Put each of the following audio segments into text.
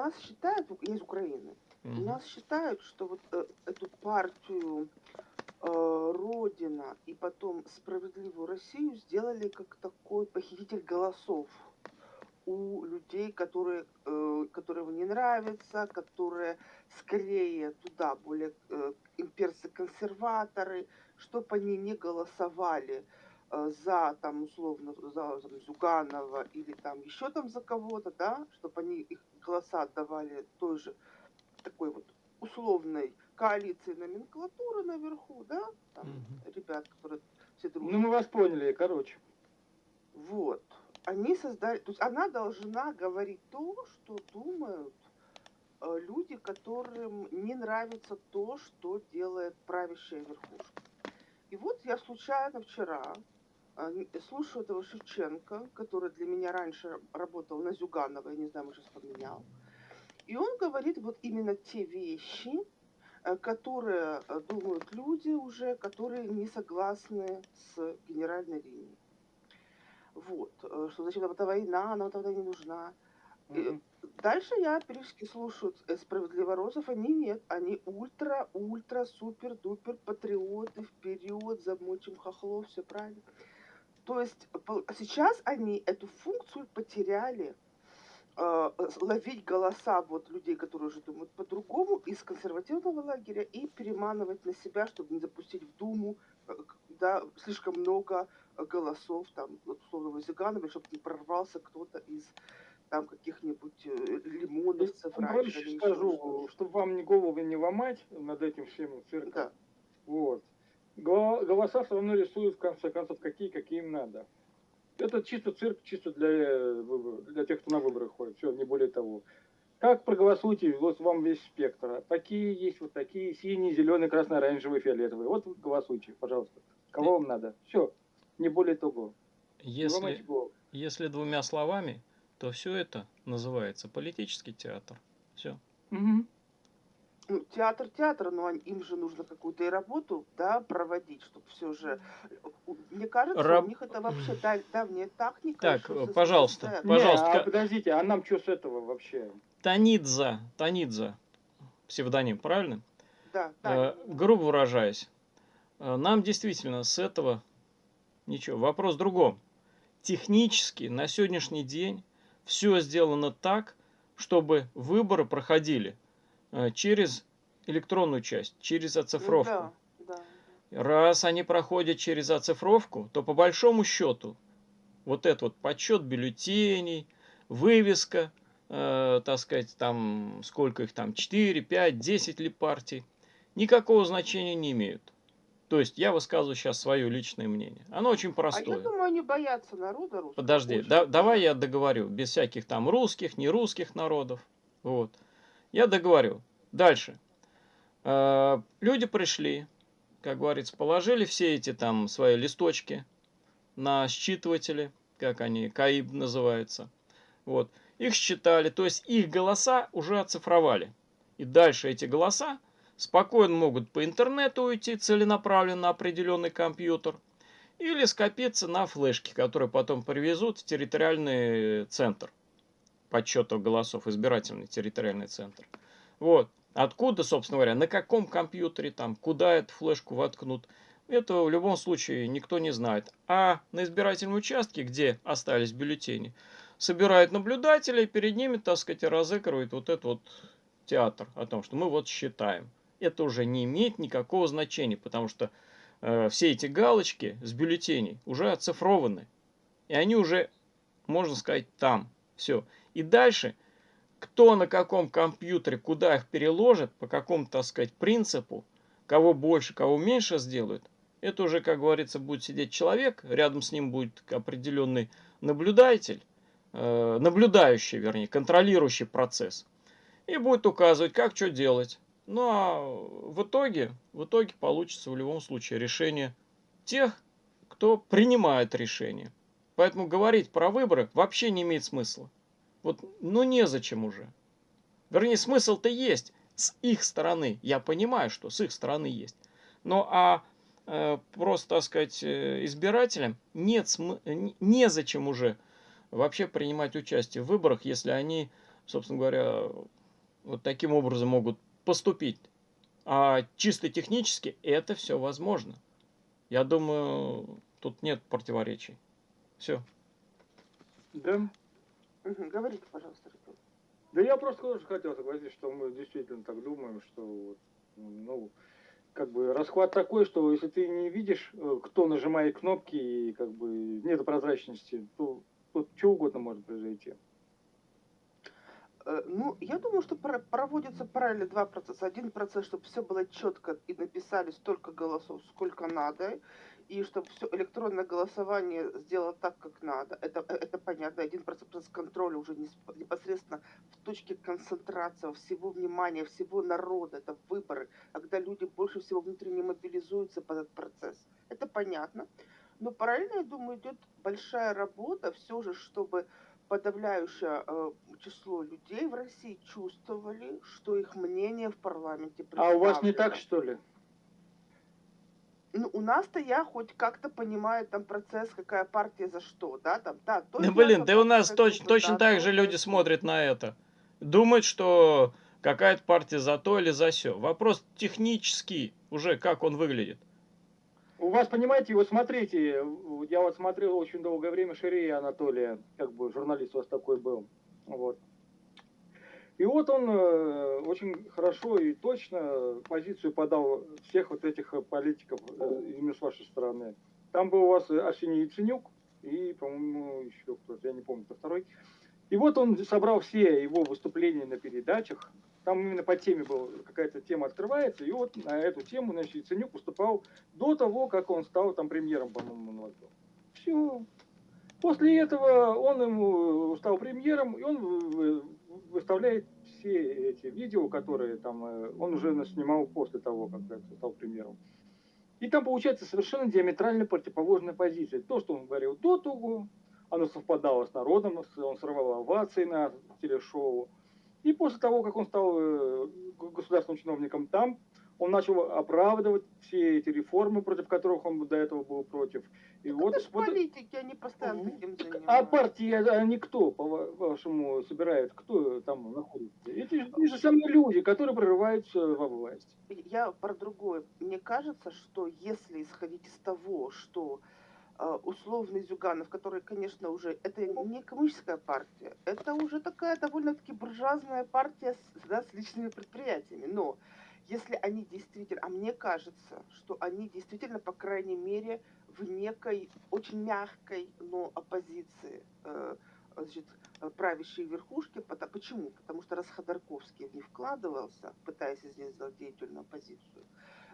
нас считают, я из Украины, у Мгм. нас считают, что вот э, эту партию э, Родина и потом Справедливую Россию сделали как такой похититель голосов у людей, которые, э, которые им не нравятся, которые скорее туда более э, имперцы-консерваторы, чтобы они не голосовали э, за там условно за там, Зюганова или там еще там за кого-то, да, чтобы они их голоса отдавали той же такой вот условной коалиции номенклатуры наверху, да, там Мгм. ребят, которые все дружат. Ну, мы вас поняли, короче. Вот. Они создали, то есть она должна говорить то, что думают э, люди, которым не нравится то, что делает правящая верхушка. И вот я случайно вчера слушаю этого Шевченко, который для меня раньше работал на Зюганова, я не знаю, может, сейчас поменял. И он говорит вот именно те вещи, э, которые э, думают люди уже, которые не согласны с генеральной линией. Вот, э, что зачем нам эта война, нам война не нужна. Мгм. Дальше я периодически слушаю э, справедливоросов, они нет, они ультра, ультра, супер, дупер, патриоты, вперед, замочим хохлов, все правильно. То есть сейчас они эту функцию потеряли, э, ловить голоса вот людей, которые уже думают по-другому, из консервативного лагеря и переманывать на себя, чтобы не запустить в Думу э, да, слишком много э, голосов, там, вот, условного Зиганова, чтобы не прорвался кто-то из там каких-нибудь лимоновцев Я раньше скажу, чтобы вам ни голову не ломать над этим всем цирком. Да. Вот. Го- Голоса все равно рисуют, в конце концов, какие, какие им надо. Это чисто цирк, чисто для, э, для тех, кто на выборы ходит. Все, не более того. Как проголосуйте, вот вам весь спектр. Такие есть, вот такие, синие, зеленые, красные, оранжевые, фиолетовые. Вот голосуйте, пожалуйста. Кого вам надо? Все, не более того. Если, если двумя словами, то все это называется политический театр. Все. Мгм. Ну, театр театр, но они- им же нужно какую-то и работу да, проводить, чтобы все же... Мне кажется, Раб- у них это вообще да- давняя техника. Так, со- пожалуйста, состоят- Не, Пожалуйста, а подождите, а нам что с этого вообще? Танидза, Танидза, псевдоним, правильно? Да, Э, грубо выражаясь, э, нам действительно с этого ничего. Вопрос в другом. Технически на сегодняшний день все сделано так, чтобы выборы проходили э, через электронную часть, через оцифровку. Да, да. Раз они проходят через оцифровку, то по большому счету вот этот вот подсчет бюллетеней, вывеска, э, так сказать, там сколько их там, 4, 5, 10 ли партий, никакого значения не имеют. То есть я высказываю сейчас свое личное мнение. Оно очень А я простое. думаю, они боятся народа русского. Подожди, да- давай я договорю, без всяких там русских, нерусских народов. Вот. Я договорю. Дальше. Э, Люди пришли, как говорится, положили все эти там свои листочки на считыватели, как они, КАИБ называется. Вот. Их считали, то есть их голоса уже оцифровали. И дальше эти голоса спокойно могут по интернету уйти целенаправленно на определенный компьютер или скопиться на флешке, которые потом привезут в территориальный центр подсчета голосов, избирательный территориальный центр. Вот. Откуда, собственно говоря, на каком компьютере, там, куда эту флешку воткнут, этого в любом случае никто не знает. А на избирательном участке, где остались бюллетени, собирают наблюдателей, перед ними, так сказать, разыгрывают вот этот вот театр о том, что мы вот считаем. Это уже не имеет никакого значения, потому что э, все эти галочки с бюллетеней уже оцифрованы. И они уже, можно сказать, там. Все. И дальше, кто на каком компьютере, куда их переложит, по какому, так сказать, принципу, кого больше, кого меньше сделают, это уже, как говорится, будет сидеть человек, рядом с ним будет определенный наблюдатель, э, наблюдающий, вернее, контролирующий процесс, и будет указывать, как что делать. Ну а в итоге, в итоге получится в любом случае решение тех, кто принимает решение. Поэтому говорить про выборы вообще не имеет смысла. Вот, ну незачем уже. Вернее, смысл-то есть с их стороны. Я понимаю, что с их стороны есть. Но а э, просто, так сказать, э, избирателям нет см... незачем уже вообще принимать участие в выборах, если они, собственно говоря, вот таким образом могут поступить. А чисто технически это все возможно. Я думаю, тут нет противоречий. Все. Да. Угу. Говорите, пожалуйста, Артур. Да я просто тоже хотел согласиться, что мы действительно так думаем, что ну, как бы расхват такой, что если ты не видишь, э, кто нажимает кнопки и как бы нет прозрачности, то тут что угодно может произойти. Э, ну, я думаю, что проводится параллельно два процесса. Один процесс, чтобы все было четко и написали столько голосов, сколько надо, и чтобы все электронное голосование сделало так, как надо. Это, э, это понятно. Один процесс контроля уже непосредственно в точке концентрации всего внимания, всего народа. Это выборы, когда люди больше всего внутренне мобилизуются под этот процесс. Это понятно. Но параллельно, я думаю, идет большая работа все же, чтобы подавляющее э, число людей в России чувствовали, что их мнение в парламенте А у вас не так, что ли? Ну, у нас-то я хоть как-то понимаю там процесс, какая партия за что, да, там, да. То да, блин, да у нас точ, точно да, так же люди смотрят на это. Думают, что какая-то партия за то или за все. Вопрос технический уже, как он выглядит. У вас, понимаете, вот смотрите, я вот смотрел очень долгое время Ширея Анатолия, как бы журналист у вас такой был. Вот. И вот он э, очень хорошо и точно позицию подал всех вот этих политиков э, именно с вашей стороны. Там был у вас Арсений Яценюк и, по-моему, еще кто-то, я не помню, кто второй. И вот он собрал все его выступления на передачах, там именно по теме была какая-то тема открывается, и вот на эту тему, значит, Яценюк выступал до того, как он стал там премьером, по-моему, Все. После этого он ему стал премьером, и он выставляет все эти видео, которые там э, он уже снимал после того, как стал премьером. И там получается совершенно диаметрально противоположная позиция. То, что он говорил до того, оно совпадало с народом, он срывал овации на телешоу. И после того, как он стал э, государственным чиновником там, он начал оправдывать все эти реформы, против которых он до этого был против. И так вот, это вот, политики, они постоянно таким занимаются. А партии, они кто, по-вашему, собирают? Кто там находится? Эти, эти же самые люди, которые прорываются во власть. Я про другое. Мне кажется, что если исходить из того, что а, условный Зюганов, который, конечно, уже, это не коммунистическая партия, это уже такая довольно-таки буржуазная партия с, да, с личными предприятиями. Но если они действительно, а мне кажется, что они действительно, по крайней мере, в некой очень мягкой, но оппозиции э, значит, правящей верхушки. Почему? Потому что раз Ходорковский них вкладывался, пытаясь из них сделать деятельную оппозицию,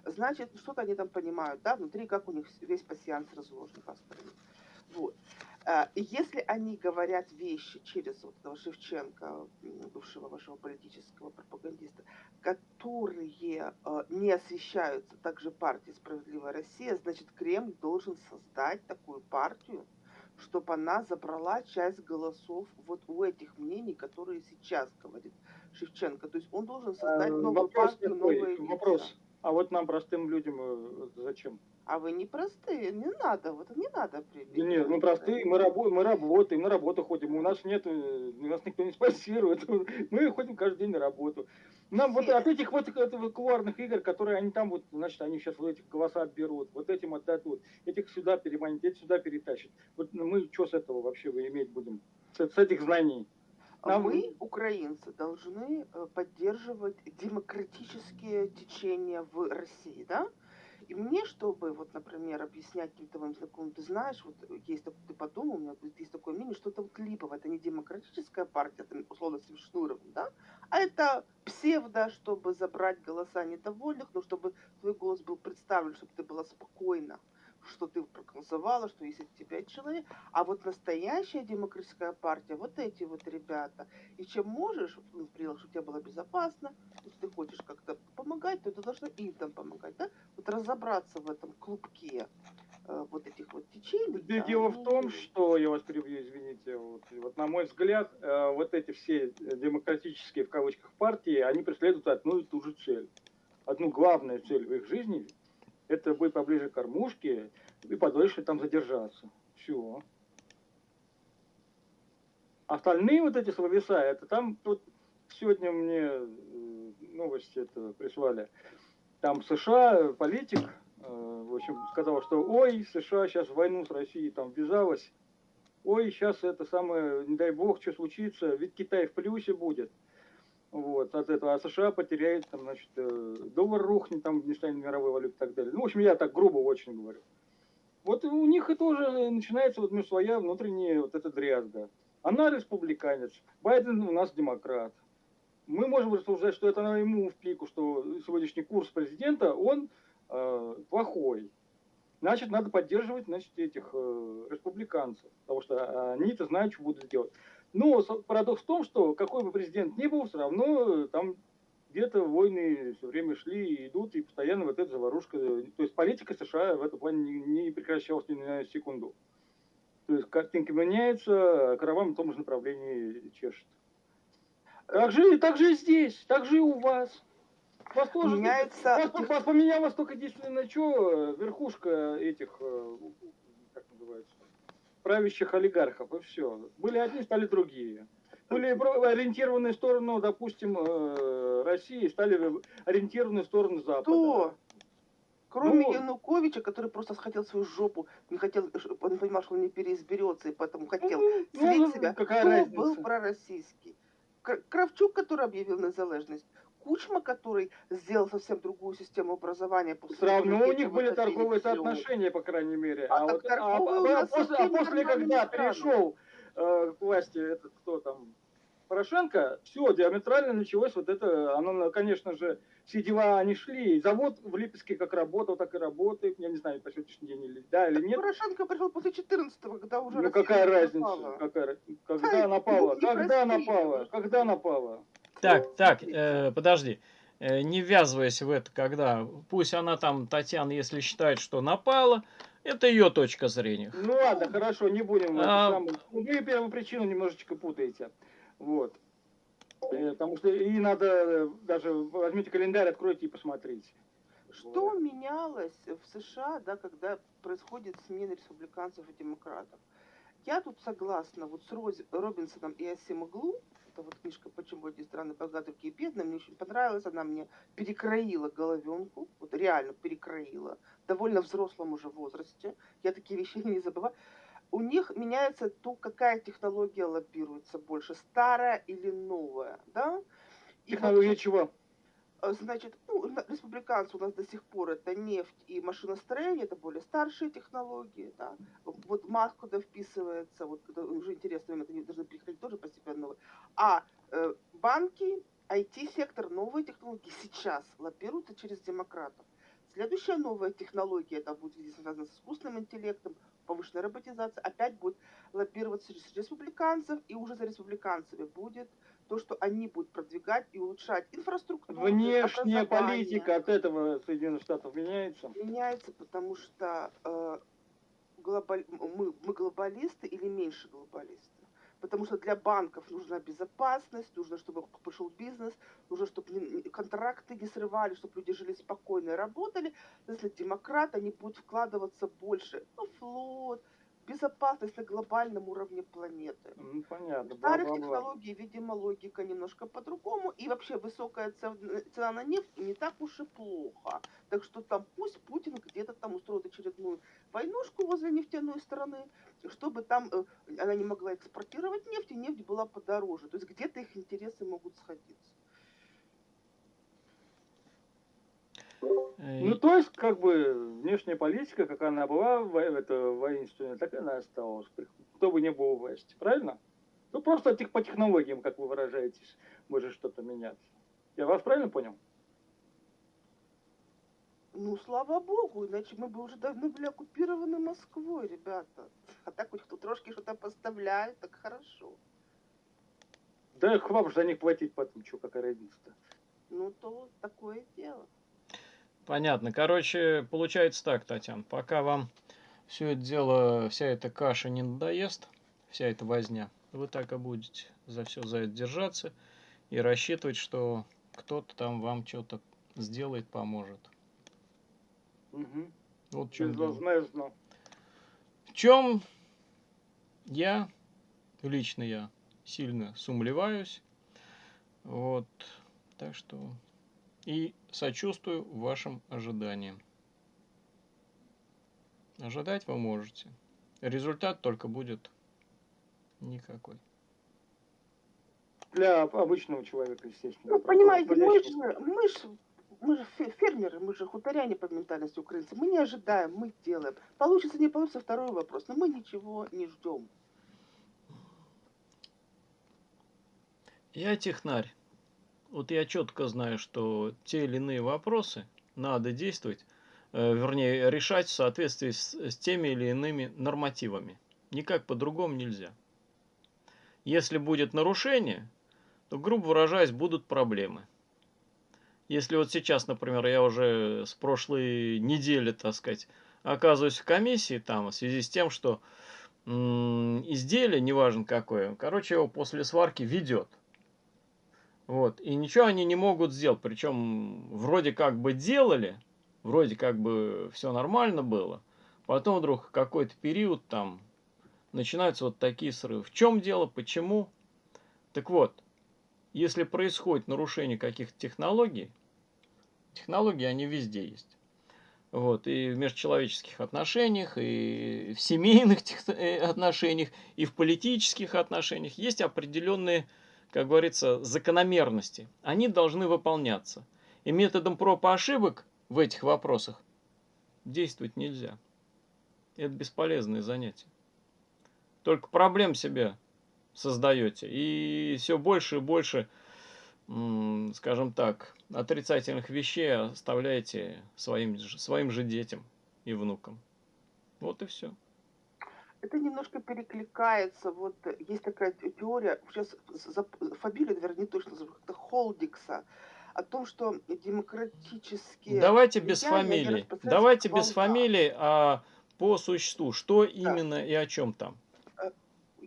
значит, что-то они там понимают, да, внутри, как у них весь пассианс разложен построен. Вот. А, если они говорят вещи через вот этого Шевченко, бывшего вашего политического пропагандиста, которые а, не освещаются также партией «Справедливая Россия», значит, Кремль должен создать такую партию, чтобы она забрала часть голосов вот у этих мнений, которые сейчас говорит Шевченко. То есть он должен создать э, новую вопрос партию, новые Вопрос. А вот нам, простым людям, э, зачем? А вы не простые, не надо, вот не надо Да нет, мы простые, мы, рабо мы работаем, на работу ходим, у нас нет, э, нас никто не спонсирует, мы ходим каждый день на работу. Нам вот от этих вот кулуарных игр, которые они там вот, значит, они сейчас вот этих голоса отберут, вот этим отдадут, этих сюда переманят, этих сюда перетащат. Вот мы что с этого вообще вы иметь будем, с, с этих знаний? Нам... Мы, украинцы, должны э, поддерживать демократические течения в России, да? И мне, чтобы, вот, например, объяснять моим знакомым, ты знаешь, вот есть такой, ты подумал, у меня есть такое мнение, что это вот липовое, это не демократическая партия, это условно с Шнуровым, да, а это псевдо, чтобы забрать голоса недовольных, но чтобы твой голос был представлен, чтобы ты была спокойна что ты проголосовала, что есть от тебя человек. А вот настоящая демократическая партия, вот эти вот ребята. И чем можешь, ну, принял, чтобы тебе было безопасно, если ты хочешь как-то помогать, то ты должна им там помогать, да? Вот разобраться в этом клубке э, вот этих вот течений. Да, дело в том, что, я вас перебью, извините, вот, вот на мой взгляд, э, вот эти все демократические, в кавычках, партии, они преследуют одну и ту же цель. Одну главную цель в их жизни это быть поближе к кормушке и подольше там задержаться. Все. Остальные вот эти словеса, это там тут сегодня мне э, новости это прислали. Там США политик, э, в общем, сказал, что ой, США сейчас в войну с Россией там ввязалась. Ой, сейчас это самое, не дай бог, что случится, ведь Китай в плюсе будет. Вот, от этого, а США потеряет, там, значит, э, доллар рухнет, там не станет мировой валюты и так далее. Ну, в общем, я так грубо очень говорю. Вот у них и тоже начинается вот между своя внутренняя вот эта дрязга. Она республиканец, Байден у нас демократ. Мы можем рассуждать, что это ему в пику, что сегодняшний курс президента, он э, плохой. Значит, надо поддерживать значит, этих э, республиканцев, потому что они-то знают, что будут делать. Но парадокс в том, что какой бы президент ни был, все равно э, там где-то войны все время шли и идут, и постоянно вот эта заварушка. То есть политика США в этом плане не, не прекращалась ни на секунду. То есть картинка меняется, а караван в том же направлении чешет. Так же, так же и здесь, так же и у вас. Вас тоже меняется... Вас, вас поменялось только единственное, что верхушка этих, э, как называется, правящих олигархов, и все. Были одни, стали другие. Были ориентированы в сторону, допустим, э, России, стали ориентированы в сторону Запада. Кто? Кроме ну, Януковича, который просто хотел свою жопу, не хотел, он понимал, что он не переизберется, и поэтому хотел ну, слить ну, себя. Какая Кто разница? был пророссийский? Кравчук, который объявил незалежность, Кучма, который сделал совсем другую систему образования. После Все равно у них были торговые соотношения, по крайней мере. А, а, вот, а, а, а после, а после когда перешел э, к власти этот кто там, Порошенко, все, диаметрально началось вот это, оно, конечно же, все дела они шли. Завод в Липецке как работал, так и работает. Я не знаю, по сегодняшний день или да или нет. Порошенко пришел после 14-го, когда уже Ну какая разница? Какая, когда напала? Когда напала? Когда напала? Так, так, э, подожди. Э, не ввязываясь в это, когда пусть она там, Татьяна, если считает, что напала, это ее точка зрения. Ну ладно, хорошо, не будем. А... Самую... Вы первую причину немножечко путаете. Вот. Э, потому что и надо э, даже возьмите календарь, откройте и посмотрите. Что вот. менялось в США, да, когда происходит смена республиканцев и демократов? Я тут согласна вот с Роз... Робинсоном и Асимоглу, это вот книжка «Почему эти страны богаты, такие бедные», мне очень понравилась, она мне перекроила головенку, вот реально перекроила, довольно взрослом уже возрасте, я такие вещи не забываю у них меняется то, какая технология лоббируется больше, старая или новая, да? Технология вот, чего? Э, значит, ну, республиканцы у нас до сих пор это нефть и машиностроение, это более старшие технологии, да. Вот Маск куда вписывается, вот это уже интересно, это они должны приходить тоже постепенно. А э, банки, IT-сектор, новые технологии сейчас лоббируются через демократов. Следующая новая технология, это будет связано с искусственным интеллектом, повышенная роботизация, опять будет лоббироваться через республиканцев, и уже за республиканцами будет то, что они будут продвигать и улучшать инфраструктуру. Внешняя политика от этого Соединенных Штатов меняется? Меняется, потому что э, глобаль... мы, мы глобалисты или меньше глобалисты потому что для банков нужна безопасность, нужно, чтобы пошел бизнес, нужно, чтобы контракты не срывали, чтобы люди жили спокойно и работали. Если демократы, они будут вкладываться больше в флот, безопасность на глобальном уровне планеты. Ну, понятно. В старых технологий, видимо, логика немножко по-другому. И вообще высокая цена на нефть не так уж и плохо. Так что там пусть Путин где-то там устроит очередную войнушку возле нефтяной страны, чтобы там э, она не могла экспортировать нефть, и нефть была подороже. То есть где-то их интересы могут сходиться. Ну, то есть, как бы, внешняя политика, как она была это, воинственная, так она осталась. Кто бы не был у власти, правильно? Ну, просто по технологиям, как вы выражаетесь, может что-то меняться. Я вас правильно понял? Ну, слава богу, иначе мы бы уже давно были оккупированы Москвой, ребята. А так хоть кто трошки что-то поставляет, так хорошо. Да их вам же за них платить потом, что, какая разница-то? Ну, то такое дело. Понятно. Короче, получается так, Татьяна, пока вам все это дело, вся эта каша не надоест, вся эта возня, вы так и будете за все за это держаться и рассчитывать, что кто-то там вам что-то сделает, поможет. Угу. Вот в чем. Безвозмездно. В чем я, лично я, сильно сумлеваюсь. Вот. Так что и сочувствую вашим ожиданиям. Ожидать вы можете. Результат только будет никакой. Для обычного человека, естественно. Ну, понимаете, мы же, мы же, мы же фе- фермеры, мы же хуторяне по ментальности украинцы. Мы не ожидаем, мы делаем. Получится, не получится, второй вопрос. Но мы ничего не ждем. Я технарь. Вот я четко знаю, что те или иные вопросы надо действовать, э, вернее, решать в соответствии с, с теми или иными нормативами. Никак по-другому нельзя. Если будет нарушение, то, грубо выражаясь, будут проблемы. Если вот сейчас, например, я уже с прошлой недели, так сказать, оказываюсь в комиссии там в связи с тем, что изделие, неважно какое, короче, его после сварки ведет. Вот. И ничего они не могут сделать. Причем вроде как бы делали, вроде как бы все нормально было. Потом вдруг какой-то период там начинаются вот такие срывы. В чем дело, почему? Так вот, если происходит нарушение каких-то технологий, технологии они везде есть. Вот, и в межчеловеческих отношениях, и в семейных э, отношениях, и в политических отношениях есть определенные как говорится, закономерности, они должны выполняться. И методом проб и ошибок в этих вопросах действовать нельзя. Это бесполезное занятие. Только проблем себе создаете. И все больше и больше, скажем так, отрицательных вещей оставляете своим, своим же детям и внукам. Вот и все. Это немножко перекликается. Вот э, есть такая те- теория, сейчас фамилию, наверное, не точно как-то Холдикса, о том, что демократические... Давайте без фамилий. Давайте без фамилий, а по существу. Что именно и о чем там?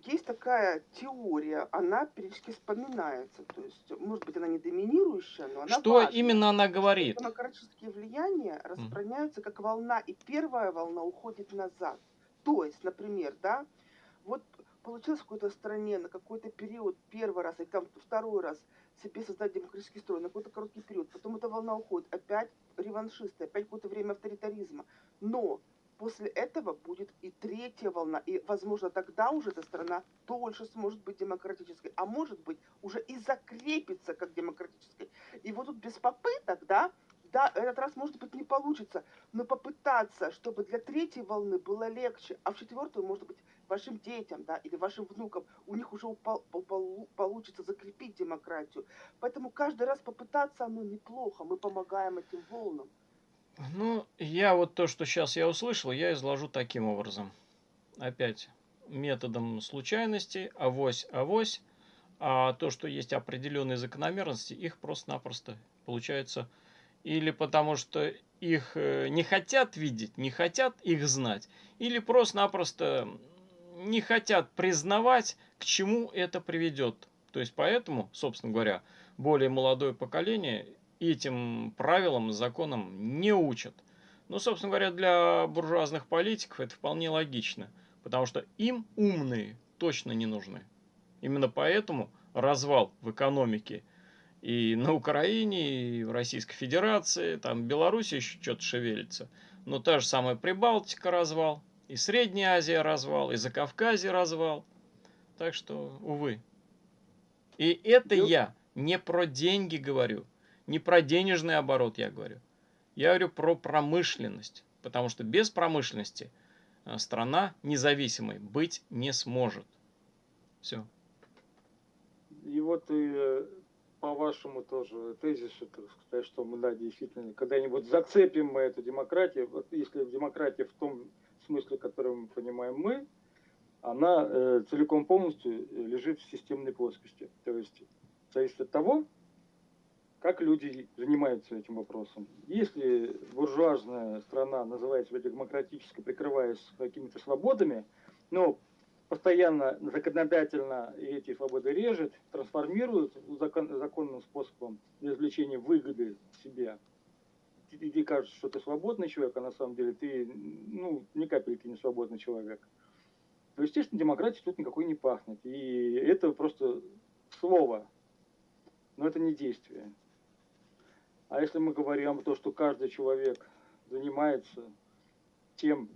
есть такая теория, она периодически вспоминается. То есть, может быть, она не доминирующая, но она Что важная. именно она говорит? Демократические влияния распространяются как волна, и первая волна уходит назад. То есть, например, да, вот получилось в какой-то стране на какой-то период первый раз, и там второй раз себе создать демократический строй на какой-то короткий период, потом эта волна уходит, опять реваншисты, опять какое-то время авторитаризма. Но после этого будет и третья волна, и, возможно, тогда уже эта страна дольше сможет быть демократической, а может быть, уже и закрепится как демократической. И вот тут без попыток, да, да, этот раз, может быть, не получится, но попытаться, чтобы для третьей волны было легче, а в четвертую, может быть, вашим детям, да, или вашим внукам, у них уже упал- пол- получится закрепить демократию. Поэтому каждый раз попытаться, оно неплохо, мы помогаем этим волнам. Ну, я вот то, что сейчас я услышал, я изложу таким образом. Опять методом случайности, авось, авось. А то, что есть определенные закономерности, их просто-напросто получается или потому что их э, не хотят видеть, не хотят их знать, или просто-напросто не хотят признавать, к чему это приведет. То есть поэтому, собственно говоря, более молодое поколение этим правилам, законам не учат. Ну, собственно говоря, для буржуазных политиков это вполне логично, потому что им умные точно не нужны. Именно поэтому развал в экономике и на Украине, и в Российской Федерации, там Беларусь еще что-то шевелится. Но та же самая Прибалтика развал, и Средняя Азия развал, и Закавказье развал. Так что, увы. И это Ну- я не про деньги говорю, не про денежный оборот я говорю. Я говорю про промышленность, потому что без промышленности э, страна независимой быть не сможет. Все. И вот и э, по вашему тоже тезису, так сказать, что мы, да, действительно, когда-нибудь зацепим мы эту демократию, вот если демократия в том смысле, который мы понимаем мы, она э, целиком полностью э, лежит в системной плоскости. То есть зависит от того, как люди занимаются этим вопросом. Если буржуазная страна называет себя демократической, прикрываясь какими-то свободами, но постоянно законодательно эти свободы режет, трансформирует закон- законным способом для извлечения выгоды себе, тебе кажется, что ты свободный человек, а на самом деле ты, ну, ни капельки не свободный человек. То, естественно, демократии тут никакой не пахнет. И это просто слово, но это не действие. А если мы говорим о том, что каждый человек занимается тем,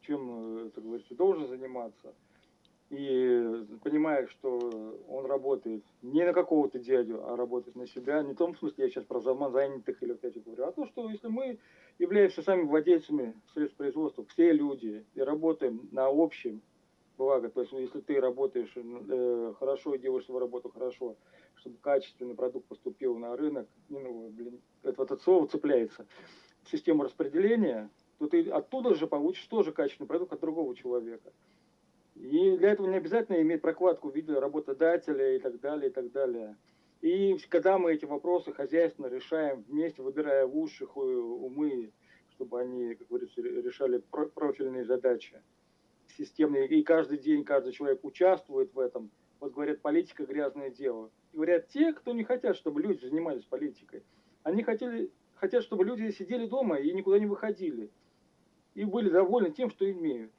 чем, это говорится, должен заниматься, и понимает, что он работает не на какого-то дядю, а работает на себя, не в том смысле, я сейчас про самозанятых или вот эти говорю, а то, что если мы являемся сами владельцами средств производства, все люди, и работаем на общем благо, то есть если ты работаешь э, хорошо и делаешь свою работу хорошо, чтобы качественный продукт поступил на рынок, ну, блин, это вот это слово цепляется, систему распределения, то ты оттуда же получишь тоже качественный продукт от другого человека. И для этого не обязательно иметь прокладку в виде работодателя и так далее, и так далее. И когда мы эти вопросы хозяйственно решаем вместе, выбирая лучших умы, чтобы они, как говорится, решали профильные задачи системные, и каждый день каждый человек участвует в этом, вот говорят, политика грязное дело. И говорят те, кто не хотят, чтобы люди занимались политикой. Они хотели, хотят, чтобы люди сидели дома и никуда не выходили. И были довольны тем, что имеют.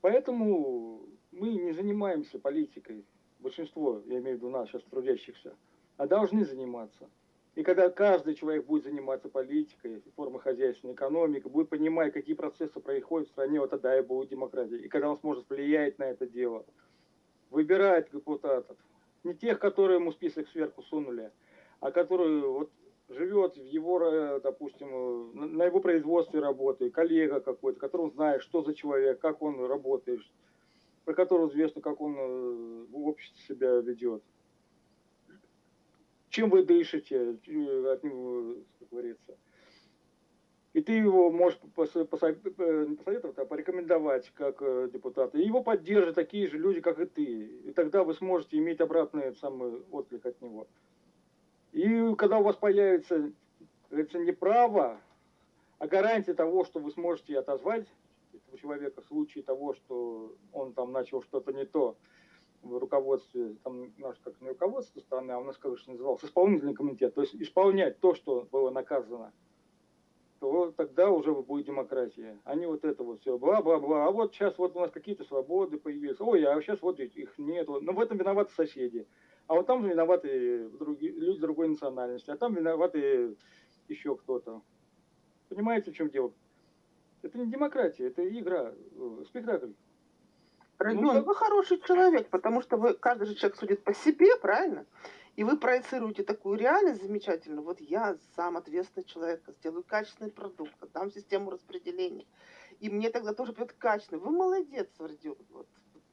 Поэтому мы не занимаемся политикой, большинство, я имею в виду нас, сейчас трудящихся, а должны заниматься. И когда каждый человек будет заниматься политикой, формой хозяйственной экономики, будет понимать, какие процессы происходят в стране, вот тогда и будет демократия. И когда он сможет влиять на это дело, выбирать депутатов, не тех, которые ему список сверху сунули, а которые вот живет в его, допустим, на его производстве работает, коллега какой-то, которого знает, что за человек, как он работает, про которого известно, как он э, в обществе себя ведет. Чем вы дышите, э, от него, как говорится. И ты его можешь посоветовать, а порекомендовать как э, депутата. И его поддержат такие же люди, как и ты. И тогда вы сможете иметь обратный самый отклик от него. И когда у вас появится, говорится, не право, а гарантия того, что вы сможете отозвать этого человека в случае того, что он там начал что-то не то в руководстве, там у нас как не руководство страны, а у нас, же назывался, исполнительный комитет, то есть исполнять то, что было наказано, то тогда уже будет демократия, а не вот это вот все, бла-бла-бла. А вот сейчас вот у нас какие-то свободы появились, ой, а сейчас вот их нет. Но в этом виноваты соседи. А вот там виноваты другие, люди другой национальности, а там виноваты еще кто-то. Понимаете, в чем дело? Это не демократия, это игра, э, спектакль. Родион, ну, вы хороший человек, потому что вы, каждый же человек судит по себе, правильно? И вы проецируете такую реальность замечательную. Вот я сам ответственный человек, сделаю качественный продукт, дам систему распределения. И мне тогда тоже будет качественный. Вы молодец, Родион. Вот.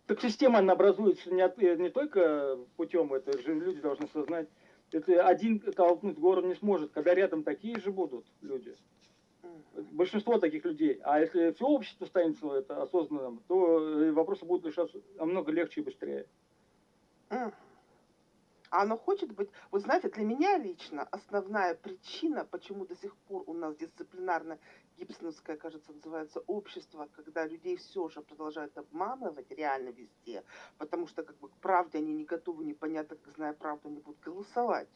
Так система, она образуется не, от, не только путем, это же люди должны сознать. Это один толкнуть город не сможет, когда рядом такие же будут люди. Большинство таких людей. А если все общество станет это осознанным, то э, вопросы будут решаться намного легче и быстрее. А оно хочет быть... Вот знаете, для меня лично основная причина, почему до сих пор у нас дисциплинарное гибсоновское, кажется, называется общество, когда людей все же продолжают обманывать реально везде, потому что как бы к правде они не готовы, непонятно, как зная правду, они будут голосовать.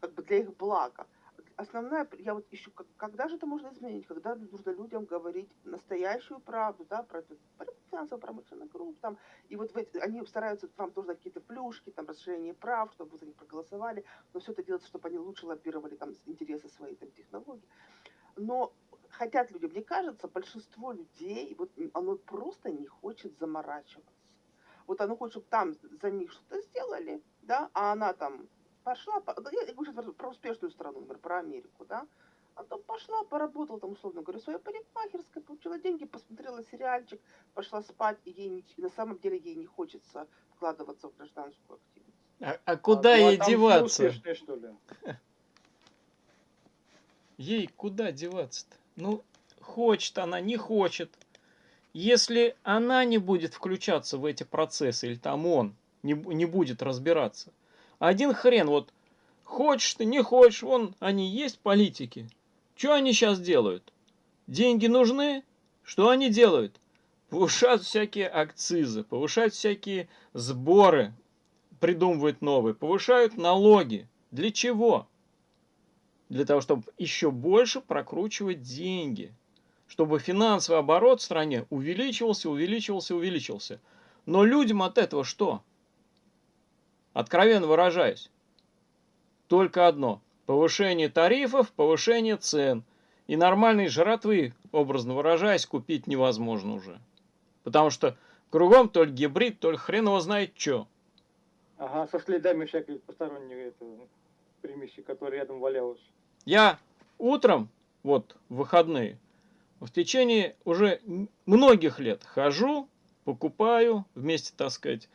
Как бы для их блага основная, я вот ищу, когда же это можно изменить, когда нужно людям говорить настоящую правду, да, про, про финансово-промышленный групп, там, и вот эти, они стараются вам тоже дать какие-то плюшки, там, расширение прав, чтобы вы за них проголосовали, но все это делается, чтобы они лучше лоббировали там интересы своей там, технологии. Но хотят люди, мне кажется, большинство людей, вот оно просто не хочет заморачиваться. Вот оно хочет, чтобы там за них что-то сделали, да, а она там пошла, я говорю про успешную страну, например, про Америку, да, а то пошла, поработала там, условно говоря, своей парикмахерской, получила деньги, посмотрела сериальчик, пошла спать, и ей не, на самом деле ей не хочется вкладываться в гражданскую активность. А, а куда а, ей ну, а деваться? Успешные, что ли? Ей куда деваться-то? Ну, хочет она, не хочет. Если она не будет включаться в эти процессы, или там он не, не будет разбираться – один хрен, вот хочешь ты, не хочешь, вон они есть политики. Что они сейчас делают? Деньги нужны? Что они делают? Повышают всякие акцизы, повышают всякие сборы, придумывают новые, повышают налоги. Для чего? для того, чтобы еще больше прокручивать деньги, чтобы финансовый оборот в стране увеличивался, увеличивался, увеличивался. Но людям от этого что? Откровенно выражаясь, только одно – повышение тарифов, повышение цен. И нормальной жратвы, образно выражаясь, купить невозможно уже. Потому что кругом то ли гибрид, то ли хрен его знает что. Ага, со следами всякой посторонней это, примеси, которая рядом валялась. Я утром, вот в выходные, в течение уже многих лет хожу, покупаю вместе, так сказать,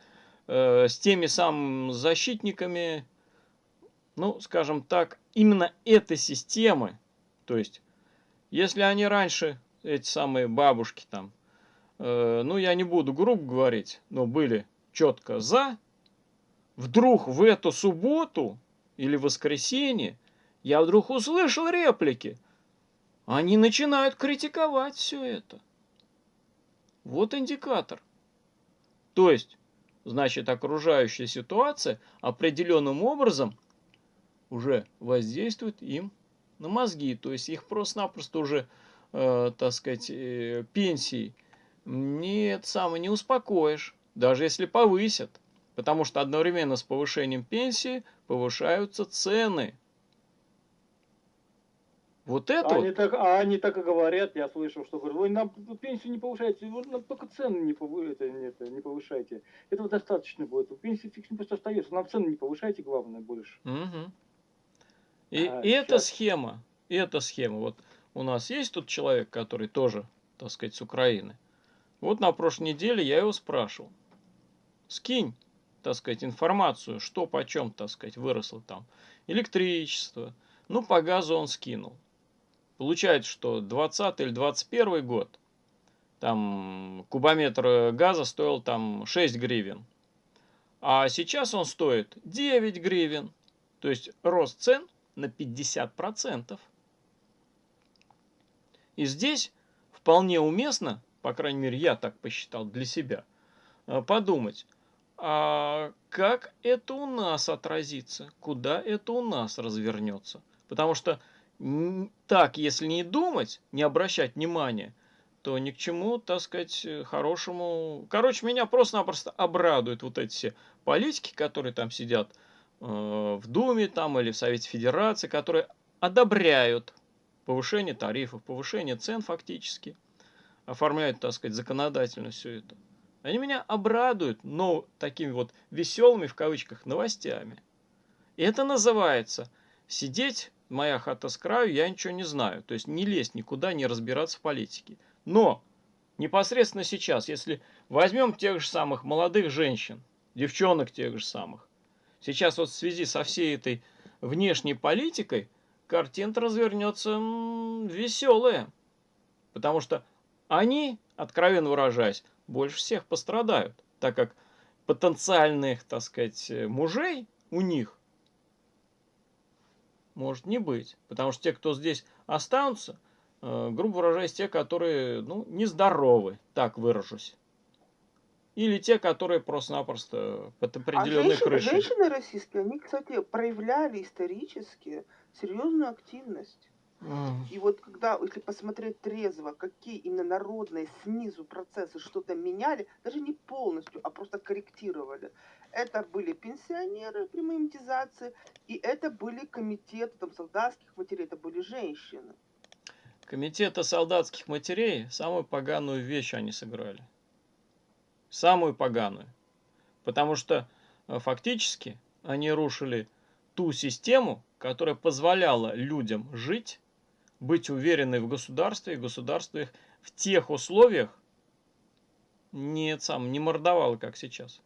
э, с теми самыми защитниками, ну, скажем так, именно этой системы. То есть, если они раньше, эти самые бабушки там, э, ну, я не буду грубо говорить, но были четко за, вдруг в эту субботу или воскресенье я вдруг услышал реплики. Они начинают критиковать все это. Вот индикатор. То есть, значит, окружающая ситуация определенным образом уже воздействует им на мозги. То есть их просто-напросто уже, э, так сказать, э, пенсии нет, самое не успокоишь, даже если повысят. Потому что одновременно с повышением пенсии повышаются цены. Вот это они вот. так, а они так и говорят, я слышал, что говорят, ой, нам пенсию не повышайте, вы нам только цены не, повы, это, не, это, не повышайте. Этого достаточно будет. Пенсия фикс не просто остается, нам цены не повышайте, главное, больше. Угу. И, А, и эта щас. схема, и эта схема, вот у нас есть тут человек, который тоже, так сказать, с Украины. Вот на прошлой неделе я его спрашивал, скинь, так сказать, информацию, что почем, так сказать, выросло там. Электричество. Ну, по газу он скинул. Получается, что 20 или 21 год, там кубометр газа стоил там 6 гривен. А сейчас он стоит 9 гривен. То есть рост цен на 50%. И здесь вполне уместно, по крайней мере, я так посчитал для себя, э, подумать, а как это у нас отразится, куда это у нас развернется. Потому что так, если не думать, не обращать внимания, то ни к чему, так сказать, э, хорошему... Короче, меня просто-напросто обрадуют вот эти все политики, которые там сидят э, в Думе там или в Совете Федерации, которые одобряют повышение тарифов, повышение цен фактически, оформляют, так сказать, законодательно все это. Они меня обрадуют, но такими вот веселыми, в кавычках, новостями. И это называется сидеть, моя хата с краю, я ничего не знаю. То есть не лезть никуда, не разбираться в политике. Но непосредственно сейчас, если возьмем тех же самых молодых женщин, девчонок тех же самых, сейчас вот в связи со всей этой внешней политикой, картина развернется веселая. Потому что они, откровенно выражаясь, больше всех пострадают, так как потенциальных, так сказать, мужей у них может не быть. Потому что те, кто здесь останутся, э, грубо выражаясь, те, которые, ну, нездоровы, так выражусь. Или те, которые просто-напросто под А определенной женщины, крышей. женщины российские, они, кстати, проявляли исторически серьезную активность. М. И вот когда, если посмотреть трезво, какие именно народные снизу процессы что-то меняли, даже не полностью, а просто корректировали. Это были пенсионеры при монетизации, и это были комитеты там, солдатских матерей, это были женщины. Комитета солдатских матерей самую поганую вещь они сыграли. Самую поганую. Потому что э, фактически они рушили ту систему, которая позволяла людям жить, быть уверенной в государстве, и государство их в тех условиях не, сам, не мордовало, как сейчас.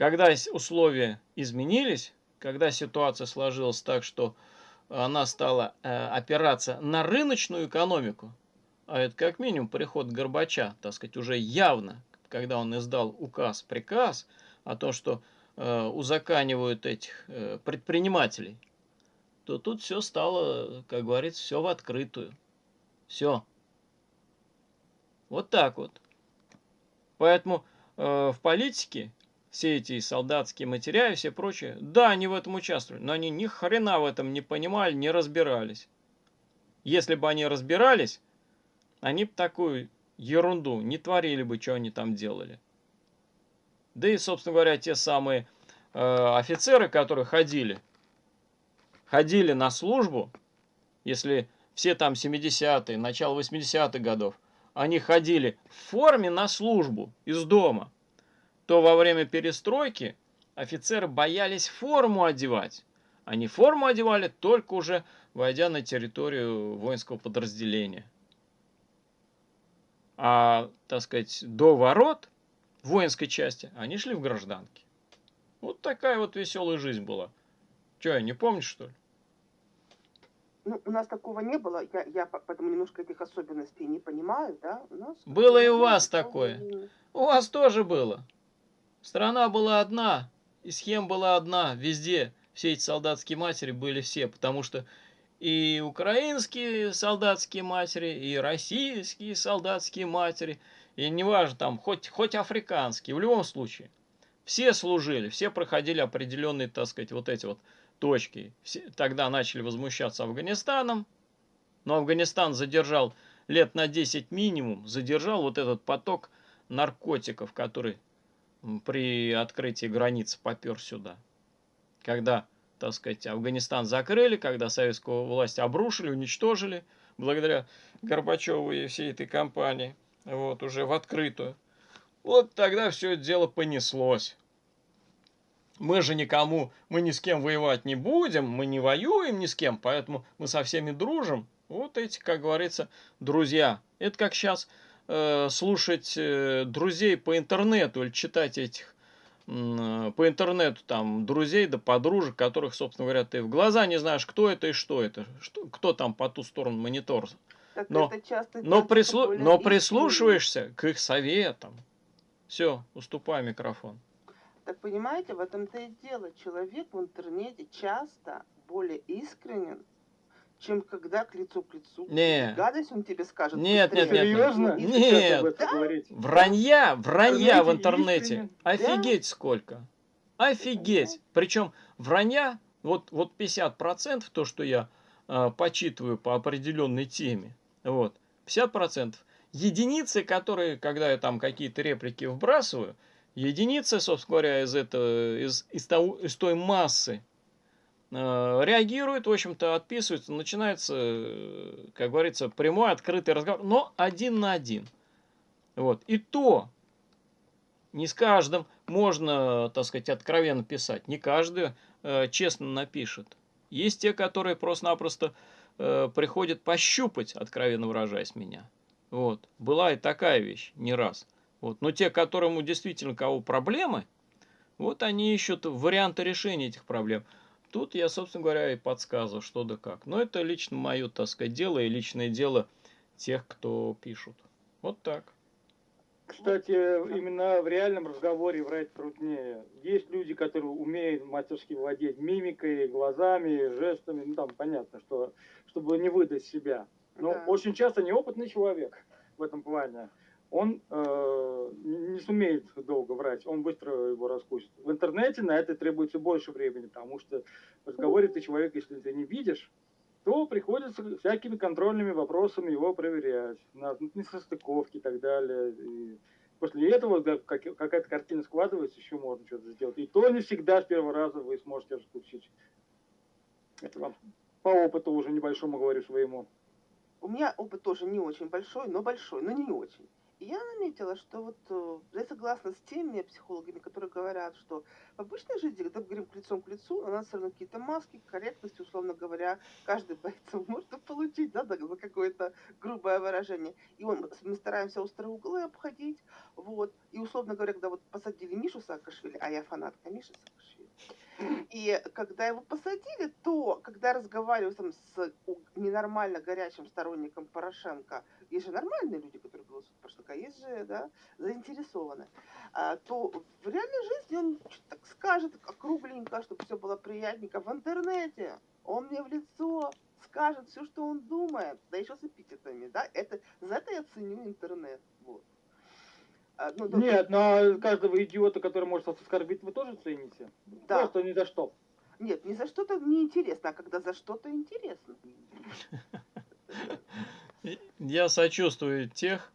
Когда условия изменились, когда ситуация сложилась так, что она стала э, опираться на рыночную экономику, а это как минимум приход Горбача, так сказать, уже явно, когда он издал указ, приказ о том, что э, узаканивают этих э, предпринимателей, то тут все стало, как говорится, все в открытую. Все. Вот так вот. Поэтому э, в политике все эти солдатские материалы и все прочее, да, они в этом участвовали, но они ни хрена в этом не понимали, не разбирались. Если бы они разбирались, они бы такую ерунду не творили бы, что они там делали. Да и, собственно говоря, те самые э, офицеры, которые ходили, ходили на службу, если все там 70-е, начало 80-х годов, они ходили в форме на службу из дома – то во время перестройки офицеры боялись форму одевать. Они форму одевали только уже войдя на территорию воинского подразделения. А, так сказать, до ворот воинской части они шли в гражданке. Вот такая вот веселая жизнь была. Че, не помнишь, что ли? Ну, у нас такого не было, я, я поэтому немножко этих особенностей не понимаю, да? У нас было и у вас такое. У вас тоже было. Страна была одна, и схема была одна, везде. Все эти солдатские матери были все, потому что и украинские солдатские матери, и российские солдатские матери, и неважно там, хоть, хоть африканские, в любом случае. Все служили, все проходили определенные, так сказать, вот эти вот точки. Все, тогда начали возмущаться Афганистаном, но Афганистан задержал лет на 10 минимум, задержал вот этот поток наркотиков, который при открытии границ попер сюда. Когда, так сказать, Афганистан закрыли, когда советскую власть обрушили, уничтожили, благодаря Горбачеву и всей этой кампании, вот, уже в открытую. Вот тогда все это дело понеслось. Мы же никому, мы ни с кем воевать не будем, мы не воюем ни с кем, поэтому мы со всеми дружим. Вот эти, как говорится, друзья. Это как сейчас Э, слушать э, друзей по интернету или читать этих э, по интернету там друзей да подружек, которых, собственно говоря, ты в глаза не знаешь, кто это и что это, что, кто там по ту сторону монитора. Но, но, прислу, но прислушиваешься к их советам. Все, уступай микрофон. Так понимаете, в этом-то и дело. Человек в интернете часто более искренен, чем когда к лицу к лицу. Не. Гадость он тебе скажет. Нет, нет, нет. Серьезно? Нет. Да? Вранья, вранья в интернете. Офигеть сколько. Офигеть. Причем вранья, вот, вот 50% то, что я э, почитываю по определенной теме, вот, 50%. Единицы, которые, когда я там какие-то реплики вбрасываю, единицы, собственно говоря, из, этого, из, из, того, из той массы реагирует, в общем-то, отписывается, начинается, э, как говорится, прямой, открытый разговор, но один на один. Вот. И то не с каждым можно, так сказать, откровенно писать. Не каждый э, честно напишет. Есть те, которые просто-напросто э, приходят пощупать, откровенно выражаясь меня. Вот. Была и такая вещь, не раз. Вот. Но те, которому действительно кого проблемы, вот они ищут варианты решения этих проблем. Тут я, собственно говоря, и подсказываю, что да как. Но это лично мое, так сказать, дело и личное дело тех, кто пишут. Вот так. Кстати, именно в реальном разговоре врать труднее. Есть люди, которые умеют мастерски владеть мимикой, глазами, жестами. Ну, там понятно, что чтобы не выдать себя. Но да. очень часто неопытный человек в этом плане он э, не сумеет долго врать, он быстро его раскусит. В интернете на это требуется больше времени, потому что в разговоре ты человек, если ты не видишь, то приходится всякими контрольными вопросами его проверять, на несостыковки и так далее. И после этого да, как, какая-то картина складывается, еще можно что-то сделать. И то не всегда с первого раза вы сможете раскусить. Это вам по опыту уже небольшому говорю своему. У меня опыт тоже не очень большой, но большой, но не очень я заметила, что вот э, я согласна с теми психологами, которые говорят, что в обычной жизни, когда мы говорим лицом к лицу, у нас все равно какие-то маски, корректности, условно говоря, каждый боится может получить, да, за какое-то грубое выражение. И он, мы стараемся острые углы обходить, вот. И, условно говоря, когда вот посадили Мишу Саакашвили, а я фанатка Миши Саакашвили, и когда его посадили, то, когда разговариваю там, с ненормально горячим сторонником Порошенко, есть же нормальные люди, которые голосуют Порошенко, а есть же да, заинтересованы, а, то в реальной жизни он так скажет округленько, чтобы все было приятненько. В интернете он мне в лицо скажет все, что он думает, да еще с эпитетами, да, это, за это я ценю интернет. А, ну, Нет, но каждого идиота, который может вас оскорбить, вы тоже цените? Да. Просто ни за что. Нет, не за что-то неинтересно, а когда за что-то интересно. Я сочувствую тех,